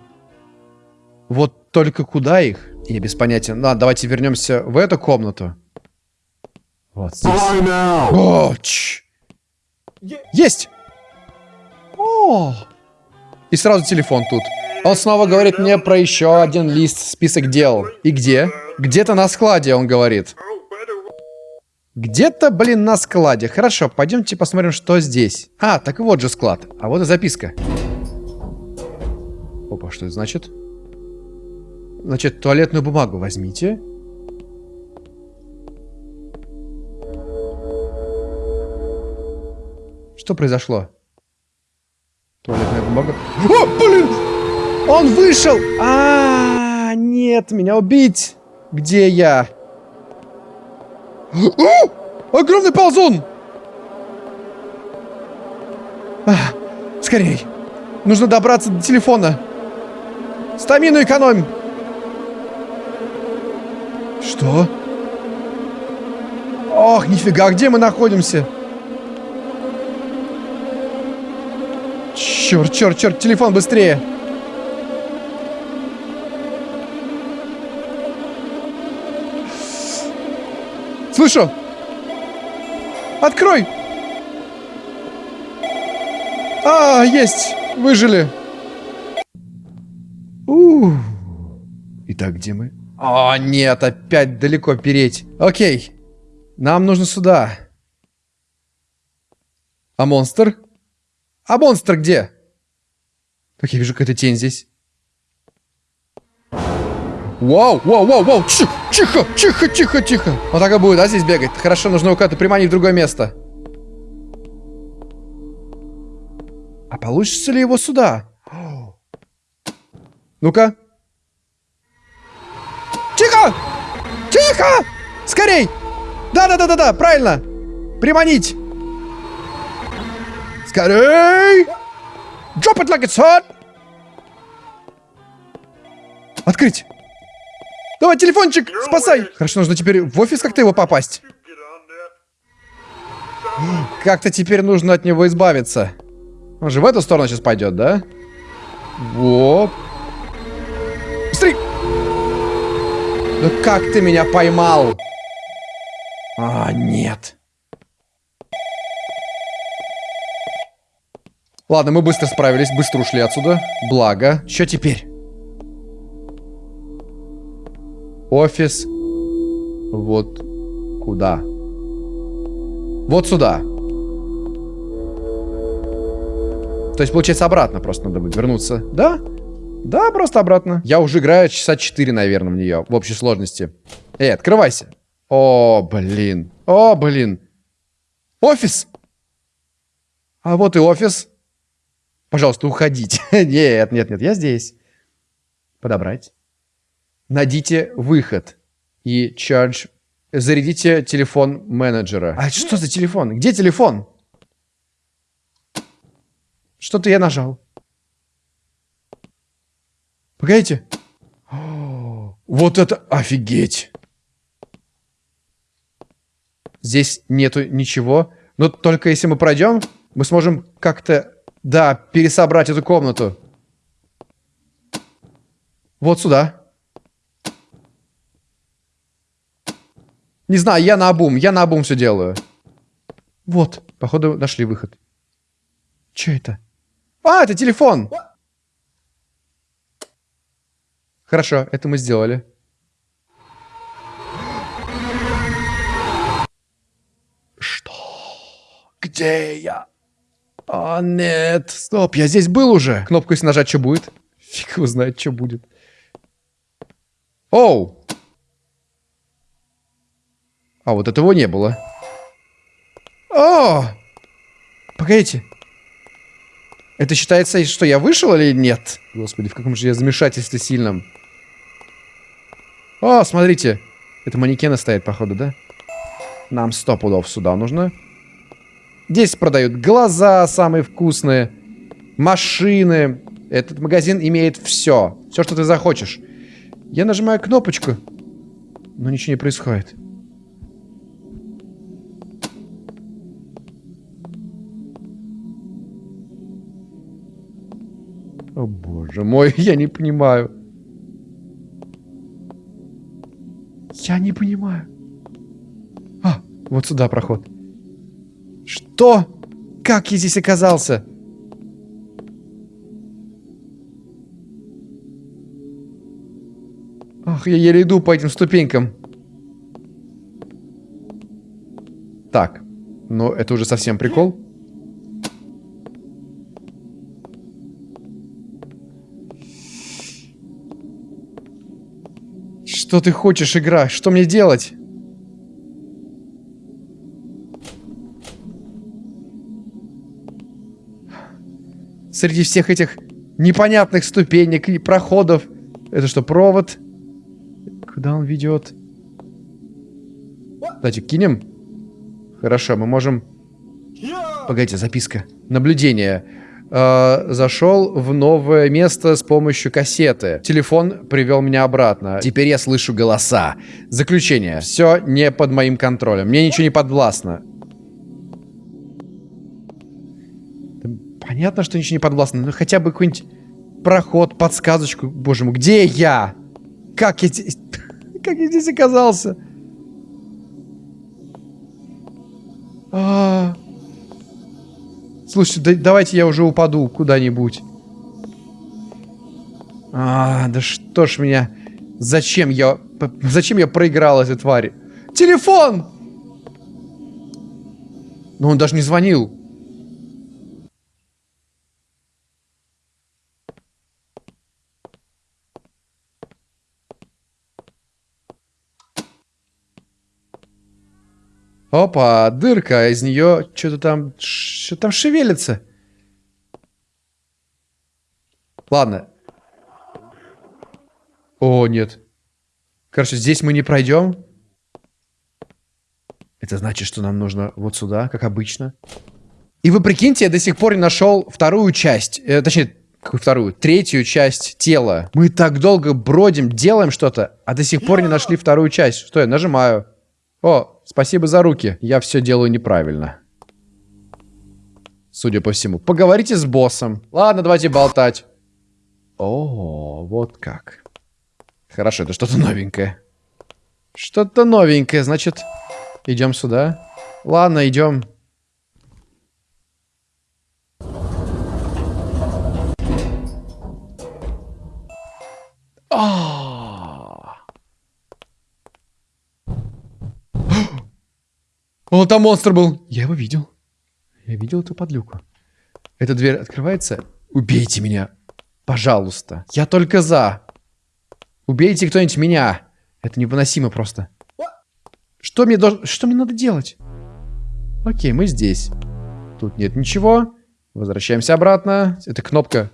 Вот только куда их? Я без понятия. Ладно, давайте вернемся в эту комнату. Вот здесь. О, чш. Есть! О! И сразу телефон тут. Он снова говорит мне про еще один лист, список дел. И где? Где-то на складе, он говорит. Где-то, блин, на складе. Хорошо, пойдемте посмотрим, что здесь. А, так вот же склад. А вот и записка. Опа, что это значит? Значит, туалетную бумагу возьмите. Что произошло? Туалетная бумага. О, блин! Он вышел! А, нет, меня убить! Где я? О, огромный ползун! А, скорей! Нужно добраться до телефона. Стамину экономим. Что? Ох, нифига, где мы находимся? Черт, черт, черт, телефон быстрее. Слышу. Открой. А, есть. Выжили. У. Итак, где мы? О, нет, опять далеко переть. Окей. Нам нужно сюда. А монстр? А монстр где? Так, я вижу какая-то тень здесь. Вау, вау, вау, вау, Чих, тихо, тихо, тихо, тихо. Вот так и будет, да, здесь бегать? Хорошо, нужно его куда-то приманить в другое место. А получится ли его сюда? Ну-ка. Тихо! Тихо! Скорей! Да-да-да-да-да, правильно! Приманить! Скорей! Drop it like it's hot! Открыть! Давай, телефончик, спасай! Хорошо, нужно теперь в офис как-то его попасть. Как-то теперь нужно от него избавиться. Он же в эту сторону сейчас пойдет, да? Вот. Смотри! Ну как ты меня поймал? А, нет. Ладно, мы быстро справились, быстро ушли отсюда. Благо. Что теперь? Офис. Вот куда? Вот сюда. То есть, получается, обратно просто надо будет вернуться. Да? Да, просто обратно. Я уже играю часа 4, наверное, в нее. В общей сложности. Эй, открывайся. О, блин. О, блин. Офис. А вот и офис. Пожалуйста, уходите. нет, нет, нет, я здесь. Подобрать. Найдите выход. И charge... Зарядите телефон менеджера. А что за телефон? Где телефон? Что-то я нажал. Погодите. О, вот это офигеть. Здесь нету ничего. Но только если мы пройдем, мы сможем как-то, да, пересобрать эту комнату. Вот сюда. Не знаю, я на обум, я на обум все делаю. Вот, походу нашли выход. Че это? А, это телефон! Хорошо, это мы сделали. Что? Где я? А, нет. Стоп, я здесь был уже. Кнопку если нажать, что будет? Фиг его знает, что будет. Оу! А, вот этого не было. О! Погодите. Это считается, что я вышел или нет? Господи, в каком же я замешательстве сильном. О, смотрите. Это манекены стоят, походу, да? Нам сто пудов сюда нужно. Здесь продают глаза самые вкусные. Машины. Этот магазин имеет все. Все, что ты захочешь. Я нажимаю кнопочку. Но ничего не происходит. О боже мой, я не понимаю. Я не понимаю. А, вот сюда проход. Что? Как я здесь оказался? Ах, я еле иду по этим ступенькам. Так, ну это уже совсем прикол. Что ты хочешь, игра? Что мне делать? Среди всех этих непонятных ступенек и проходов. Это что, провод? Куда он ведет? Давайте кинем. Хорошо, мы можем... Погодите, записка. Наблюдение э, зашел в новое место с помощью кассеты. Телефон привел меня обратно. Теперь я слышу голоса. Заключение. Все не под моим контролем. Мне ничего не подвластно. Понятно, что ничего не подвластно, но хотя бы какой-нибудь проход, подсказочку. Боже мой, где я? Как я здесь... Как я здесь оказался? А -а -а. Слушайте, да, давайте я уже упаду куда-нибудь. А, да что ж меня... Зачем я... Зачем я проиграл этой твари? Телефон! Но он даже не звонил. Опа, дырка, а из нее что-то там, что там шевелится. Ладно. О, нет. Короче, здесь мы не пройдем. Это значит, что нам нужно вот сюда, как обычно. И вы прикиньте, я до сих пор не нашел вторую часть. Э, точнее, какую вторую? Третью часть тела. Мы так долго бродим, делаем что-то, а до сих пор не нашли вторую часть. Что я нажимаю? О, спасибо за руки. Я все делаю неправильно. Судя по всему. Поговорите с боссом. Ладно, давайте болтать. О, вот как. Хорошо, это что-то новенькое. Что-то новенькое, значит, идем сюда. Ладно, идем. А. О, там монстр был. Я его видел. Я видел эту подлюку. Эта дверь открывается. Убейте меня. Пожалуйста. Я только за. Убейте кто-нибудь меня. Это невыносимо просто. Что мне должно... Что мне надо делать? Окей, мы здесь. Тут нет ничего. Возвращаемся обратно. Это кнопка.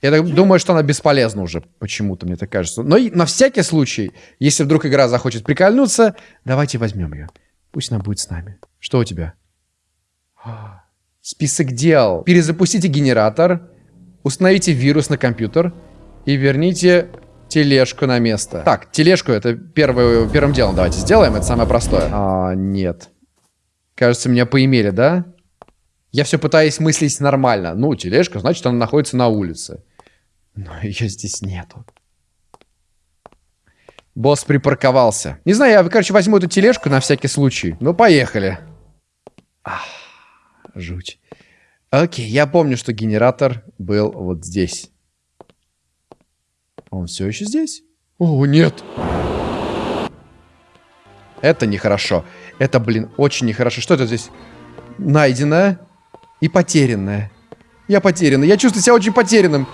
Я так думаю, что она бесполезна уже. Почему-то мне так кажется. Но на всякий случай, если вдруг игра захочет прикольнуться, давайте возьмем ее. Пусть она будет с нами. Что у тебя? Список дел. Перезапустите генератор. Установите вирус на компьютер. И верните тележку на место. Так, тележку это первое, первым делом давайте сделаем. Это самое простое. А, нет. Кажется, меня поимели, да? Я все пытаюсь мыслить нормально. Ну, тележка, значит, она находится на улице. Но ее здесь нету. Босс припарковался. Не знаю, я, короче, возьму эту тележку на всякий случай. Ну, поехали. Ах, жуть. Окей, я помню, что генератор был вот здесь. Он все еще здесь? О, нет. Это нехорошо. Это, блин, очень нехорошо. Что это здесь? Найденное и потерянное. Я потерянный. Я чувствую себя очень потерянным.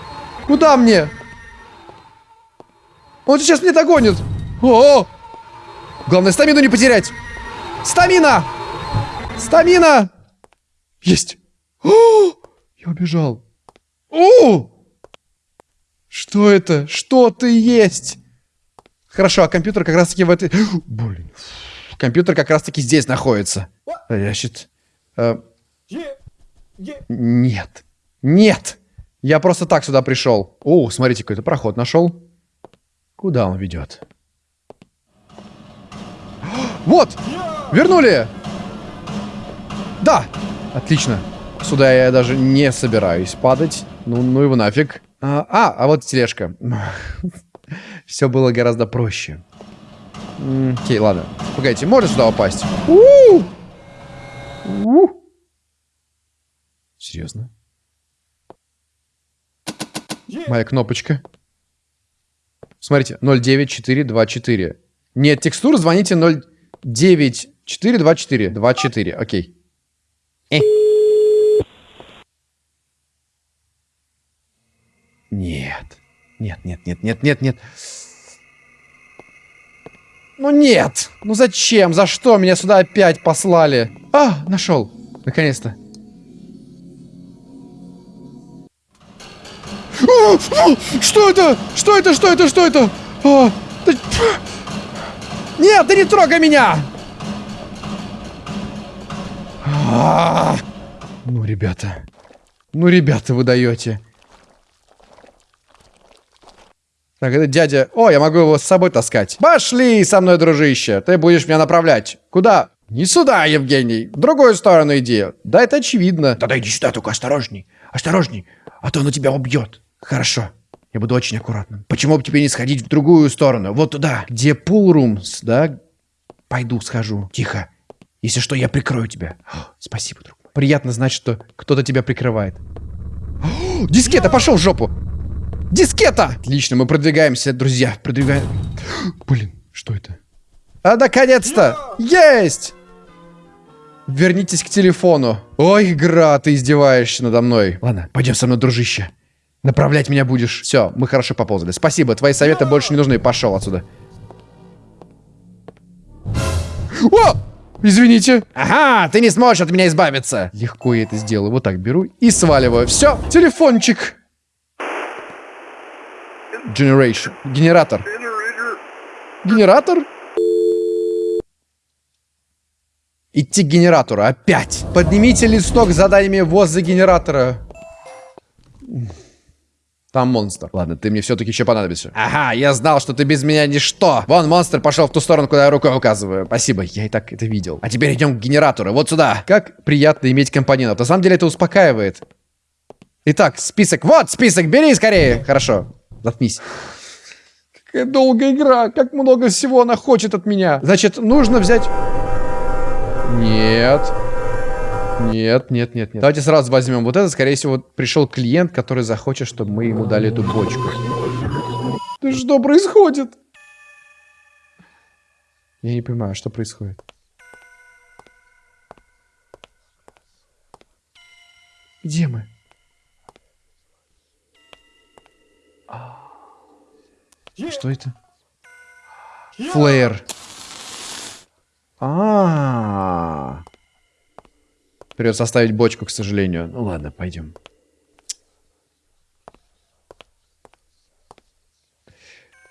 Куда мне? Он сейчас меня догонит. О, -о! Главное, стамину не потерять. Стамина! Стамина! Есть. О, я убежал. О! Что это? Что ты есть? Хорошо, а компьютер как раз-таки в этой... Блин. Компьютер как раз-таки здесь находится. Значит... Э... Нет. Нет. Я просто так сюда пришел. О, смотрите, какой-то проход нашел. Куда он ведет? Вот! Вернули! Да! Отлично. Сюда я даже не собираюсь падать. Ну, ну его нафиг. А, а, а вот тележка. Все было гораздо проще. Окей, ладно. Погодите, можно сюда упасть? Серьезно? Моя кнопочка. Смотрите, 09424. Нет текстур, звоните 09424. 24, окей. Э. Нет. Нет, нет, нет, нет, нет, нет. Ну нет! Ну зачем? За что меня сюда опять послали? А, нашел. Наконец-то. Что это? Что это? Что это? Что это? А, да... Нет, ты не трогай меня! А. Ну, ребята. Ну, ребята, вы даете. Так, это дядя... О, я могу его с собой таскать. Пошли со мной, дружище. Ты будешь меня направлять. Куда? Не сюда, Евгений. В другую сторону иди. Да, это очевидно. Тогда иди сюда, только осторожней. Осторожней, а то оно тебя убьет. Хорошо. Я буду очень аккуратным. Почему бы тебе не сходить в другую сторону? Вот туда, где пулрумс, да? Пойду схожу. Тихо. Если что, я прикрою тебя. О, спасибо, друг. Приятно знать, что кто-то тебя прикрывает. О, дискета, пошел в жопу! Дискета! Отлично, мы продвигаемся, друзья. Продвигаем. Блин, что это? А, наконец-то! Есть! Вернитесь к телефону. Ой, игра, ты издеваешься надо мной. Ладно, пойдем со мной, дружище. Направлять меня будешь. Все, мы хорошо поползали. Спасибо, твои советы больше не нужны. Пошел отсюда. О! Извините. Ага, ты не сможешь от меня избавиться. Легко я это сделаю. Вот так беру и сваливаю. Все, телефончик. Generation. Генератор. Генератор? Идти к генератору. Опять. Поднимите листок с заданиями возле генератора. Там монстр. Ладно, ты мне все-таки еще понадобишься. Ага, я знал, что ты без меня ничто. Вон, монстр пошел в ту сторону, куда я рукой указываю. Спасибо, я и так это видел. А теперь идем к генератору. Вот сюда. Как приятно иметь компаньонов. На самом деле это успокаивает. Итак, список. Вот список, бери скорее. Хорошо, заткнись. Какая долгая игра. Как много всего она хочет от меня. Значит, нужно взять... Нет. Нет, нет, нет, нет. Давайте сразу возьмем вот это. Скорее всего, вот пришел клиент, который захочет, чтобы мы ему дали эту бочку. Да что происходит? Я не понимаю, что происходит. Где мы? Что это? Флеер. А, -а, -а. Придется оставить бочку, к сожалению. Ну ладно, пойдем.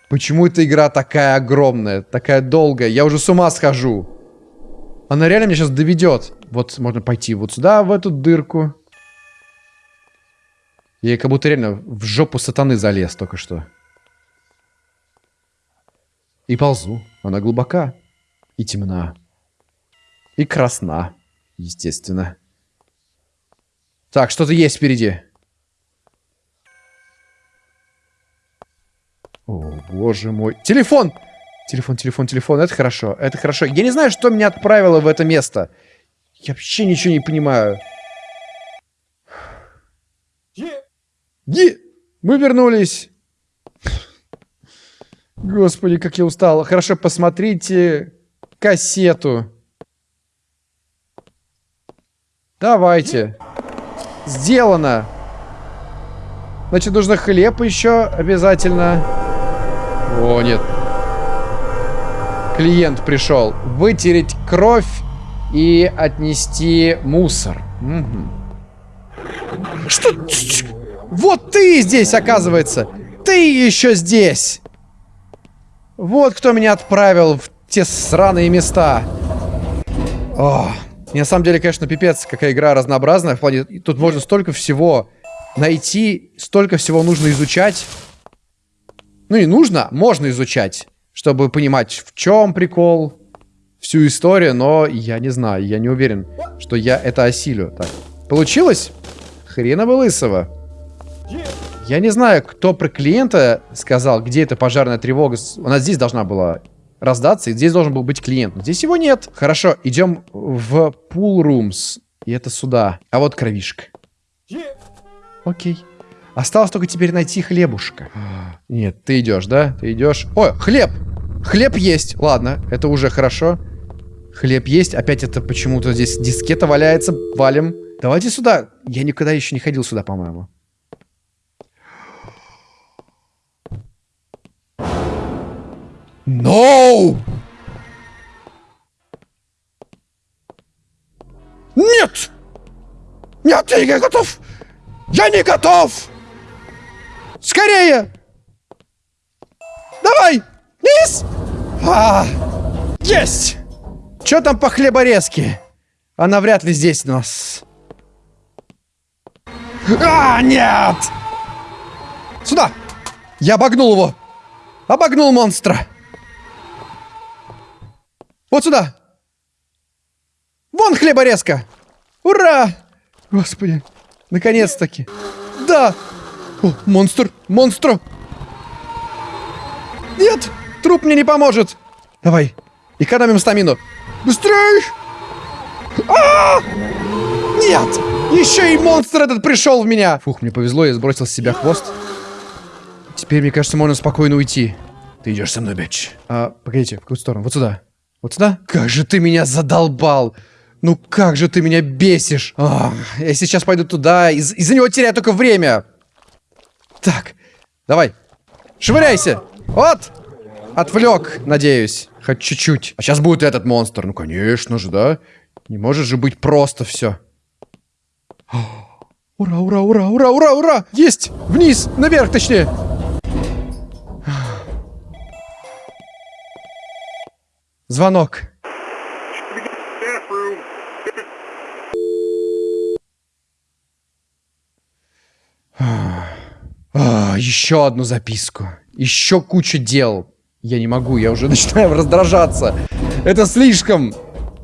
Почему эта игра такая огромная, такая долгая? Я уже с ума схожу. Она реально меня сейчас доведет. Вот можно пойти вот сюда, в эту дырку. Я как будто реально в жопу сатаны залез только что. И ползу. Она глубока. И темна. И красна. Естественно. Так, что-то есть впереди. О, боже мой. Телефон! Телефон, телефон, телефон. Это хорошо, это хорошо. Я не знаю, что меня отправило в это место. Я вообще ничего не понимаю. Е! Мы вернулись. Господи, как я устал. Хорошо, посмотрите кассету. Давайте. Сделано. Значит, нужно хлеб еще обязательно. О, нет. Клиент пришел. Вытереть кровь и отнести мусор. Угу. Что? Вот ты здесь, оказывается. Ты еще здесь. Вот кто меня отправил в те сраные места. О. И на самом деле, конечно, пипец, какая игра разнообразная. В плане, тут можно столько всего найти, столько всего нужно изучать. Ну и нужно, можно изучать, чтобы понимать, в чем прикол, всю историю, но я не знаю, я не уверен, что я это осилю. Так, получилось? Хрена бы лысого. Я не знаю, кто про клиента сказал, где эта пожарная тревога. У нас здесь должна была раздаться, и здесь должен был быть клиент. Но здесь его нет. Хорошо, идем в pool rooms. И это сюда. А вот кровишка. Окей. Осталось только теперь найти хлебушка. Нет, ты идешь, да? Ты идешь. О, хлеб! Хлеб есть. Ладно, это уже хорошо. Хлеб есть. Опять это почему-то здесь дискета валяется. Валим. Давайте сюда. Я никогда еще не ходил сюда, по-моему. No! Нет! Нет, я не готов! Я не готов! Скорее! Давай! Низ! А, есть! Что там по хлеборезке? Она вряд ли здесь у нас. А, нет! Сюда! Я обогнул его! Обогнул монстра! Вот сюда! Вон хлеборезка! Ура! Господи, наконец-таки. Да! О, монстр! Монстр! Нет! Труп мне не поможет! Давай, экономим стамину. Быстрей! А! Нет! Еще и монстр этот пришел в меня! Фух, мне повезло, я сбросил с себя хвост. Теперь, мне кажется, можно спокойно уйти. Ты идешь со мной, бич. А, погодите, в какую сторону? Вот сюда. Вот сюда? Как же ты меня задолбал! Ну как же ты меня бесишь! Ах, я сейчас пойду туда, из- из-за него теряю только время! Так, давай, швыряйся! Вот! Отвлек, надеюсь. Хоть чуть-чуть. А сейчас будет этот монстр. Ну, конечно же, да? Не может же быть просто все. Ура, ура, ура, ура, ура, ура! Есть! Вниз! Наверх, точнее! Звонок. А, еще одну записку. Еще куча дел. Я не могу, я уже начинаю раздражаться. Это слишком.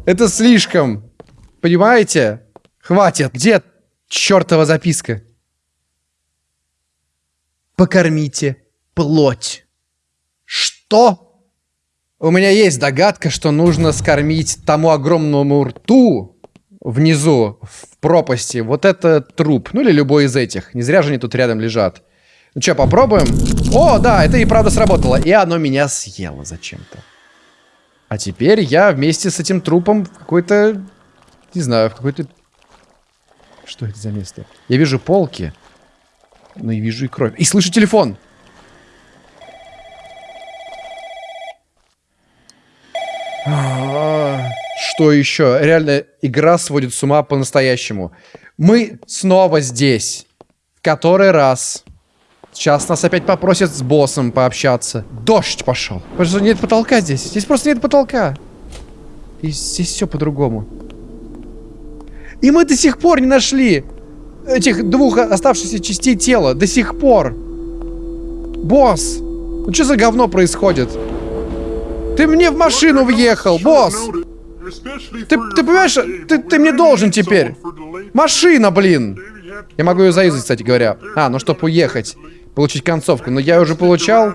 Это слишком. Понимаете? Хватит. Где чертова записка? Покормите плоть. Что? У меня есть догадка, что нужно скормить тому огромному рту внизу, в пропасти, вот это труп. Ну или любой из этих. Не зря же они тут рядом лежат. Ну что, попробуем? О, да, это и правда сработало. И оно меня съело зачем-то. А теперь я вместе с этим трупом в какой-то... Не знаю, в какой-то... Что это за место? Я вижу полки. Ну и вижу и кровь. И слышу телефон. Что еще? Реально, игра сводит с ума по-настоящему. Мы снова здесь. Который раз. Сейчас нас опять попросят с боссом пообщаться. Дождь пошел. Что нет потолка здесь. Здесь просто нет потолка. И здесь все по-другому. И мы до сих пор не нашли этих двух оставшихся частей тела. До сих пор. Босс. Ну что за говно происходит? Ты мне в машину въехал, босс! Ты, ты понимаешь, ты, ты мне должен теперь. Машина, блин! Я могу ее заюзать, кстати говоря. А, ну чтобы уехать. Получить концовку. Но я уже получал.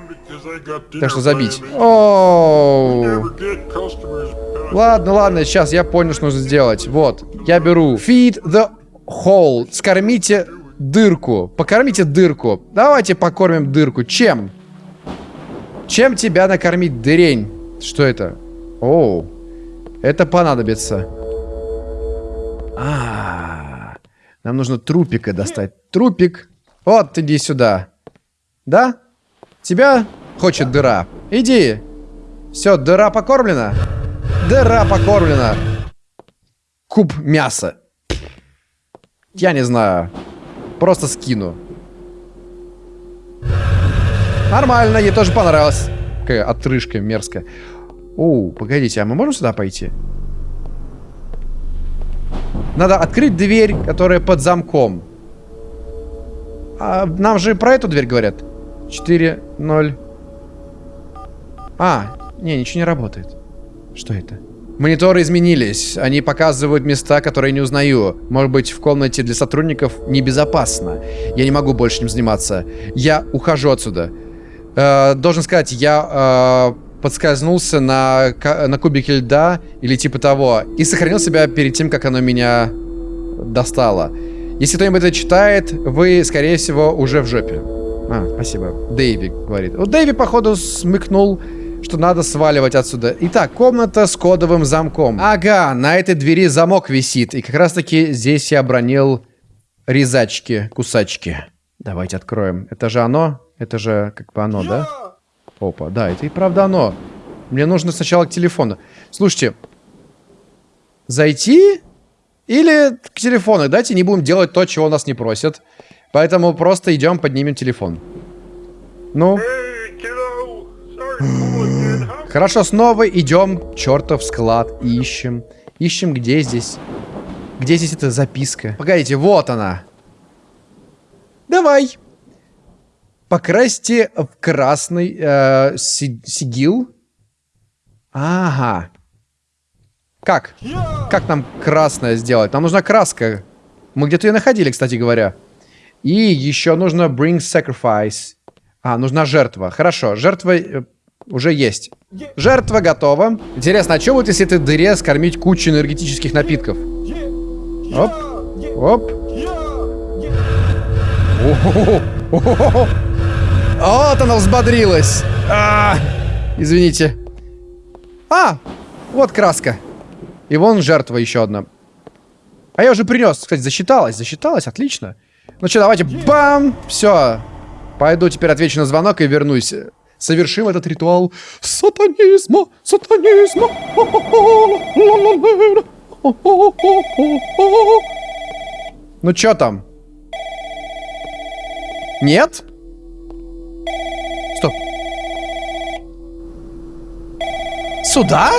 Так что забить. Оу. Ладно, ладно, сейчас я понял, что нужно сделать. Вот, я беру. Feed the hole. Скормите дырку. Покормите дырку. Давайте покормим дырку. Чем? Чем тебя накормить, дырень? Что это? Оу. Это понадобится. А, нам нужно трупика достать. Трупик. Вот, иди сюда. Да? Тебя хочет дыра. Иди. Все, дыра покормлена. Дыра покормлена. Куб мяса. Я не знаю. Просто скину. Нормально, ей тоже понравилось. Какая отрыжка мерзкая. Оу, погодите, а мы можем сюда пойти? Надо открыть дверь, которая под замком. А нам же про эту дверь говорят. 4, 0. А, не, ничего не работает. Что это? Мониторы изменились. Они показывают места, которые не узнаю. Может быть, в комнате для сотрудников небезопасно. Я не могу больше этим заниматься. Я ухожу отсюда. Э, должен сказать, я э, подскользнулся на, на кубике льда или типа того. И сохранил себя перед тем, как оно меня достало. Если кто-нибудь это читает, вы, скорее всего, уже в жопе. А, спасибо. Дэйви говорит. Вот Дэйви, походу, смыкнул, что надо сваливать отсюда. Итак, комната с кодовым замком. Ага, на этой двери замок висит. И как раз-таки здесь я обронил резачки, кусачки. Давайте откроем. Это же оно? Это же как бы оно, да? Опа, да, это и правда оно. Мне нужно сначала к телефону. Слушайте, зайти или к телефону? Давайте не будем делать то, чего нас не просят. Поэтому просто идем, поднимем телефон. Ну, хорошо, снова идем, чертов склад, ищем. Ищем, где здесь. Где здесь эта записка? Погодите, вот она. Давай. Покрасьте в красный э, си- сигил. Ага. Как? Как нам красное сделать? Нам нужна краска. Мы где-то ее находили, кстати говоря. И еще нужно bring sacrifice. А, нужна жертва. Хорошо, жертва э, уже есть. Жертва готова. Интересно, а что будет, если этой дыре скормить кучу энергетических напитков? Оп, оп. О-хо-хо. Вот она взбодрилась. А, извините. А, вот краска. И вон жертва еще одна. А я уже принес. Кстати, засчиталась. Засчиталась, отлично. Ну что, давайте, бам! Все. Пойду теперь отвечу на звонок и вернусь. Совершим этот ритуал сатанизма, сатанизма. Ну что там? Нет? Сюда?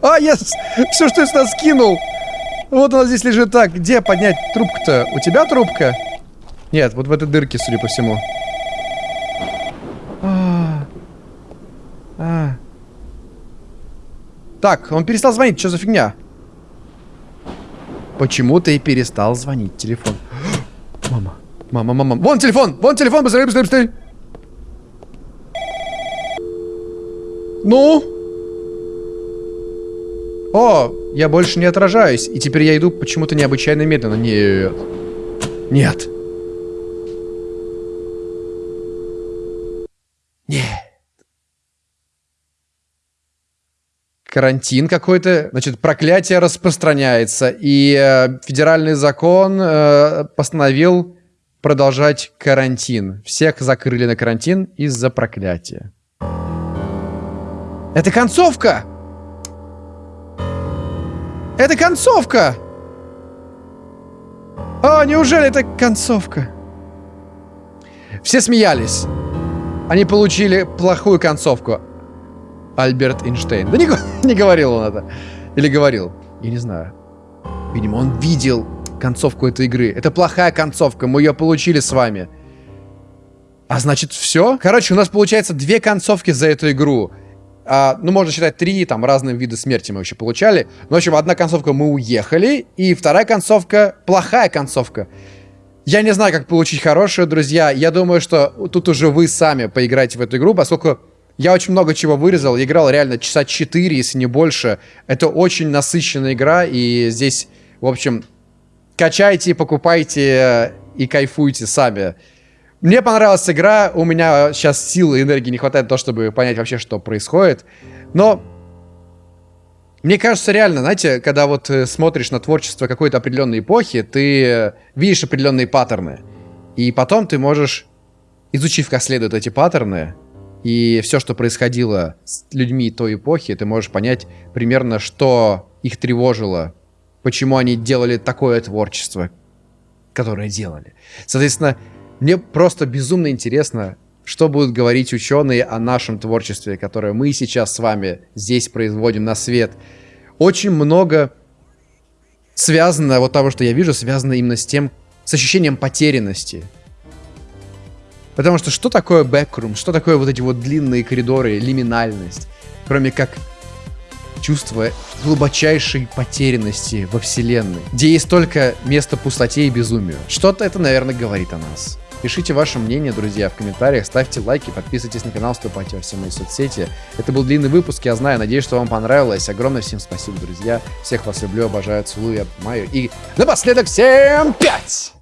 А, я все, что я сюда скинул. Вот она здесь лежит так. Где поднять трубку-то? У тебя трубка? Нет, вот в этой дырке, судя по всему. А -а -а. Так, он перестал звонить. Что за фигня? Почему ты и перестал звонить телефон? Мама. Мама, мама. Вон телефон! Вон телефон! Быстрее, быстрее, быстрее! Ну? О, я больше не отражаюсь. И теперь я иду почему-то необычайно медленно. Нет. Нет. Нет. Карантин какой-то. Значит, проклятие распространяется. И э, федеральный закон э, постановил продолжать карантин. Всех закрыли на карантин из-за проклятия. Это концовка! Это концовка! А, неужели это концовка? Все смеялись. Они получили плохую концовку. Альберт Эйнштейн. Да не, не говорил он это. Или говорил. Я не знаю. Видимо, он видел концовку этой игры. Это плохая концовка. Мы ее получили с вами. А значит, все? Короче, у нас получается две концовки за эту игру. А, ну, можно считать три, там, разные виды смерти мы еще получали. Ну, в общем, одна концовка мы уехали, и вторая концовка плохая концовка. Я не знаю, как получить хорошую, друзья. Я думаю, что тут уже вы сами поиграете в эту игру, поскольку я очень много чего вырезал. Играл реально часа 4, если не больше. Это очень насыщенная игра, и здесь, в общем, качайте, покупайте и кайфуйте сами. Мне понравилась игра, у меня сейчас силы и энергии не хватает на то, чтобы понять вообще, что происходит. Но мне кажется, реально, знаете, когда вот э, смотришь на творчество какой-то определенной эпохи, ты видишь определенные паттерны. И потом ты можешь, изучив как следует эти паттерны, и все, что происходило с людьми той эпохи, ты можешь понять примерно, что их тревожило, почему они делали такое творчество, которое делали. Соответственно, мне просто безумно интересно, что будут говорить ученые о нашем творчестве, которое мы сейчас с вами здесь производим на свет. Очень много связано, вот того, что я вижу, связано именно с тем, с ощущением потерянности. Потому что что такое бэкрум, что такое вот эти вот длинные коридоры, лиминальность, кроме как чувство глубочайшей потерянности во вселенной, где есть только место пустоте и безумию. Что-то это, наверное, говорит о нас. Пишите ваше мнение, друзья, в комментариях, ставьте лайки, подписывайтесь на канал, вступайте во все мои соцсети. Это был длинный выпуск, я знаю, надеюсь, что вам понравилось. Огромное всем спасибо, друзья. Всех вас люблю, обожаю, целую, обнимаю. И напоследок всем пять!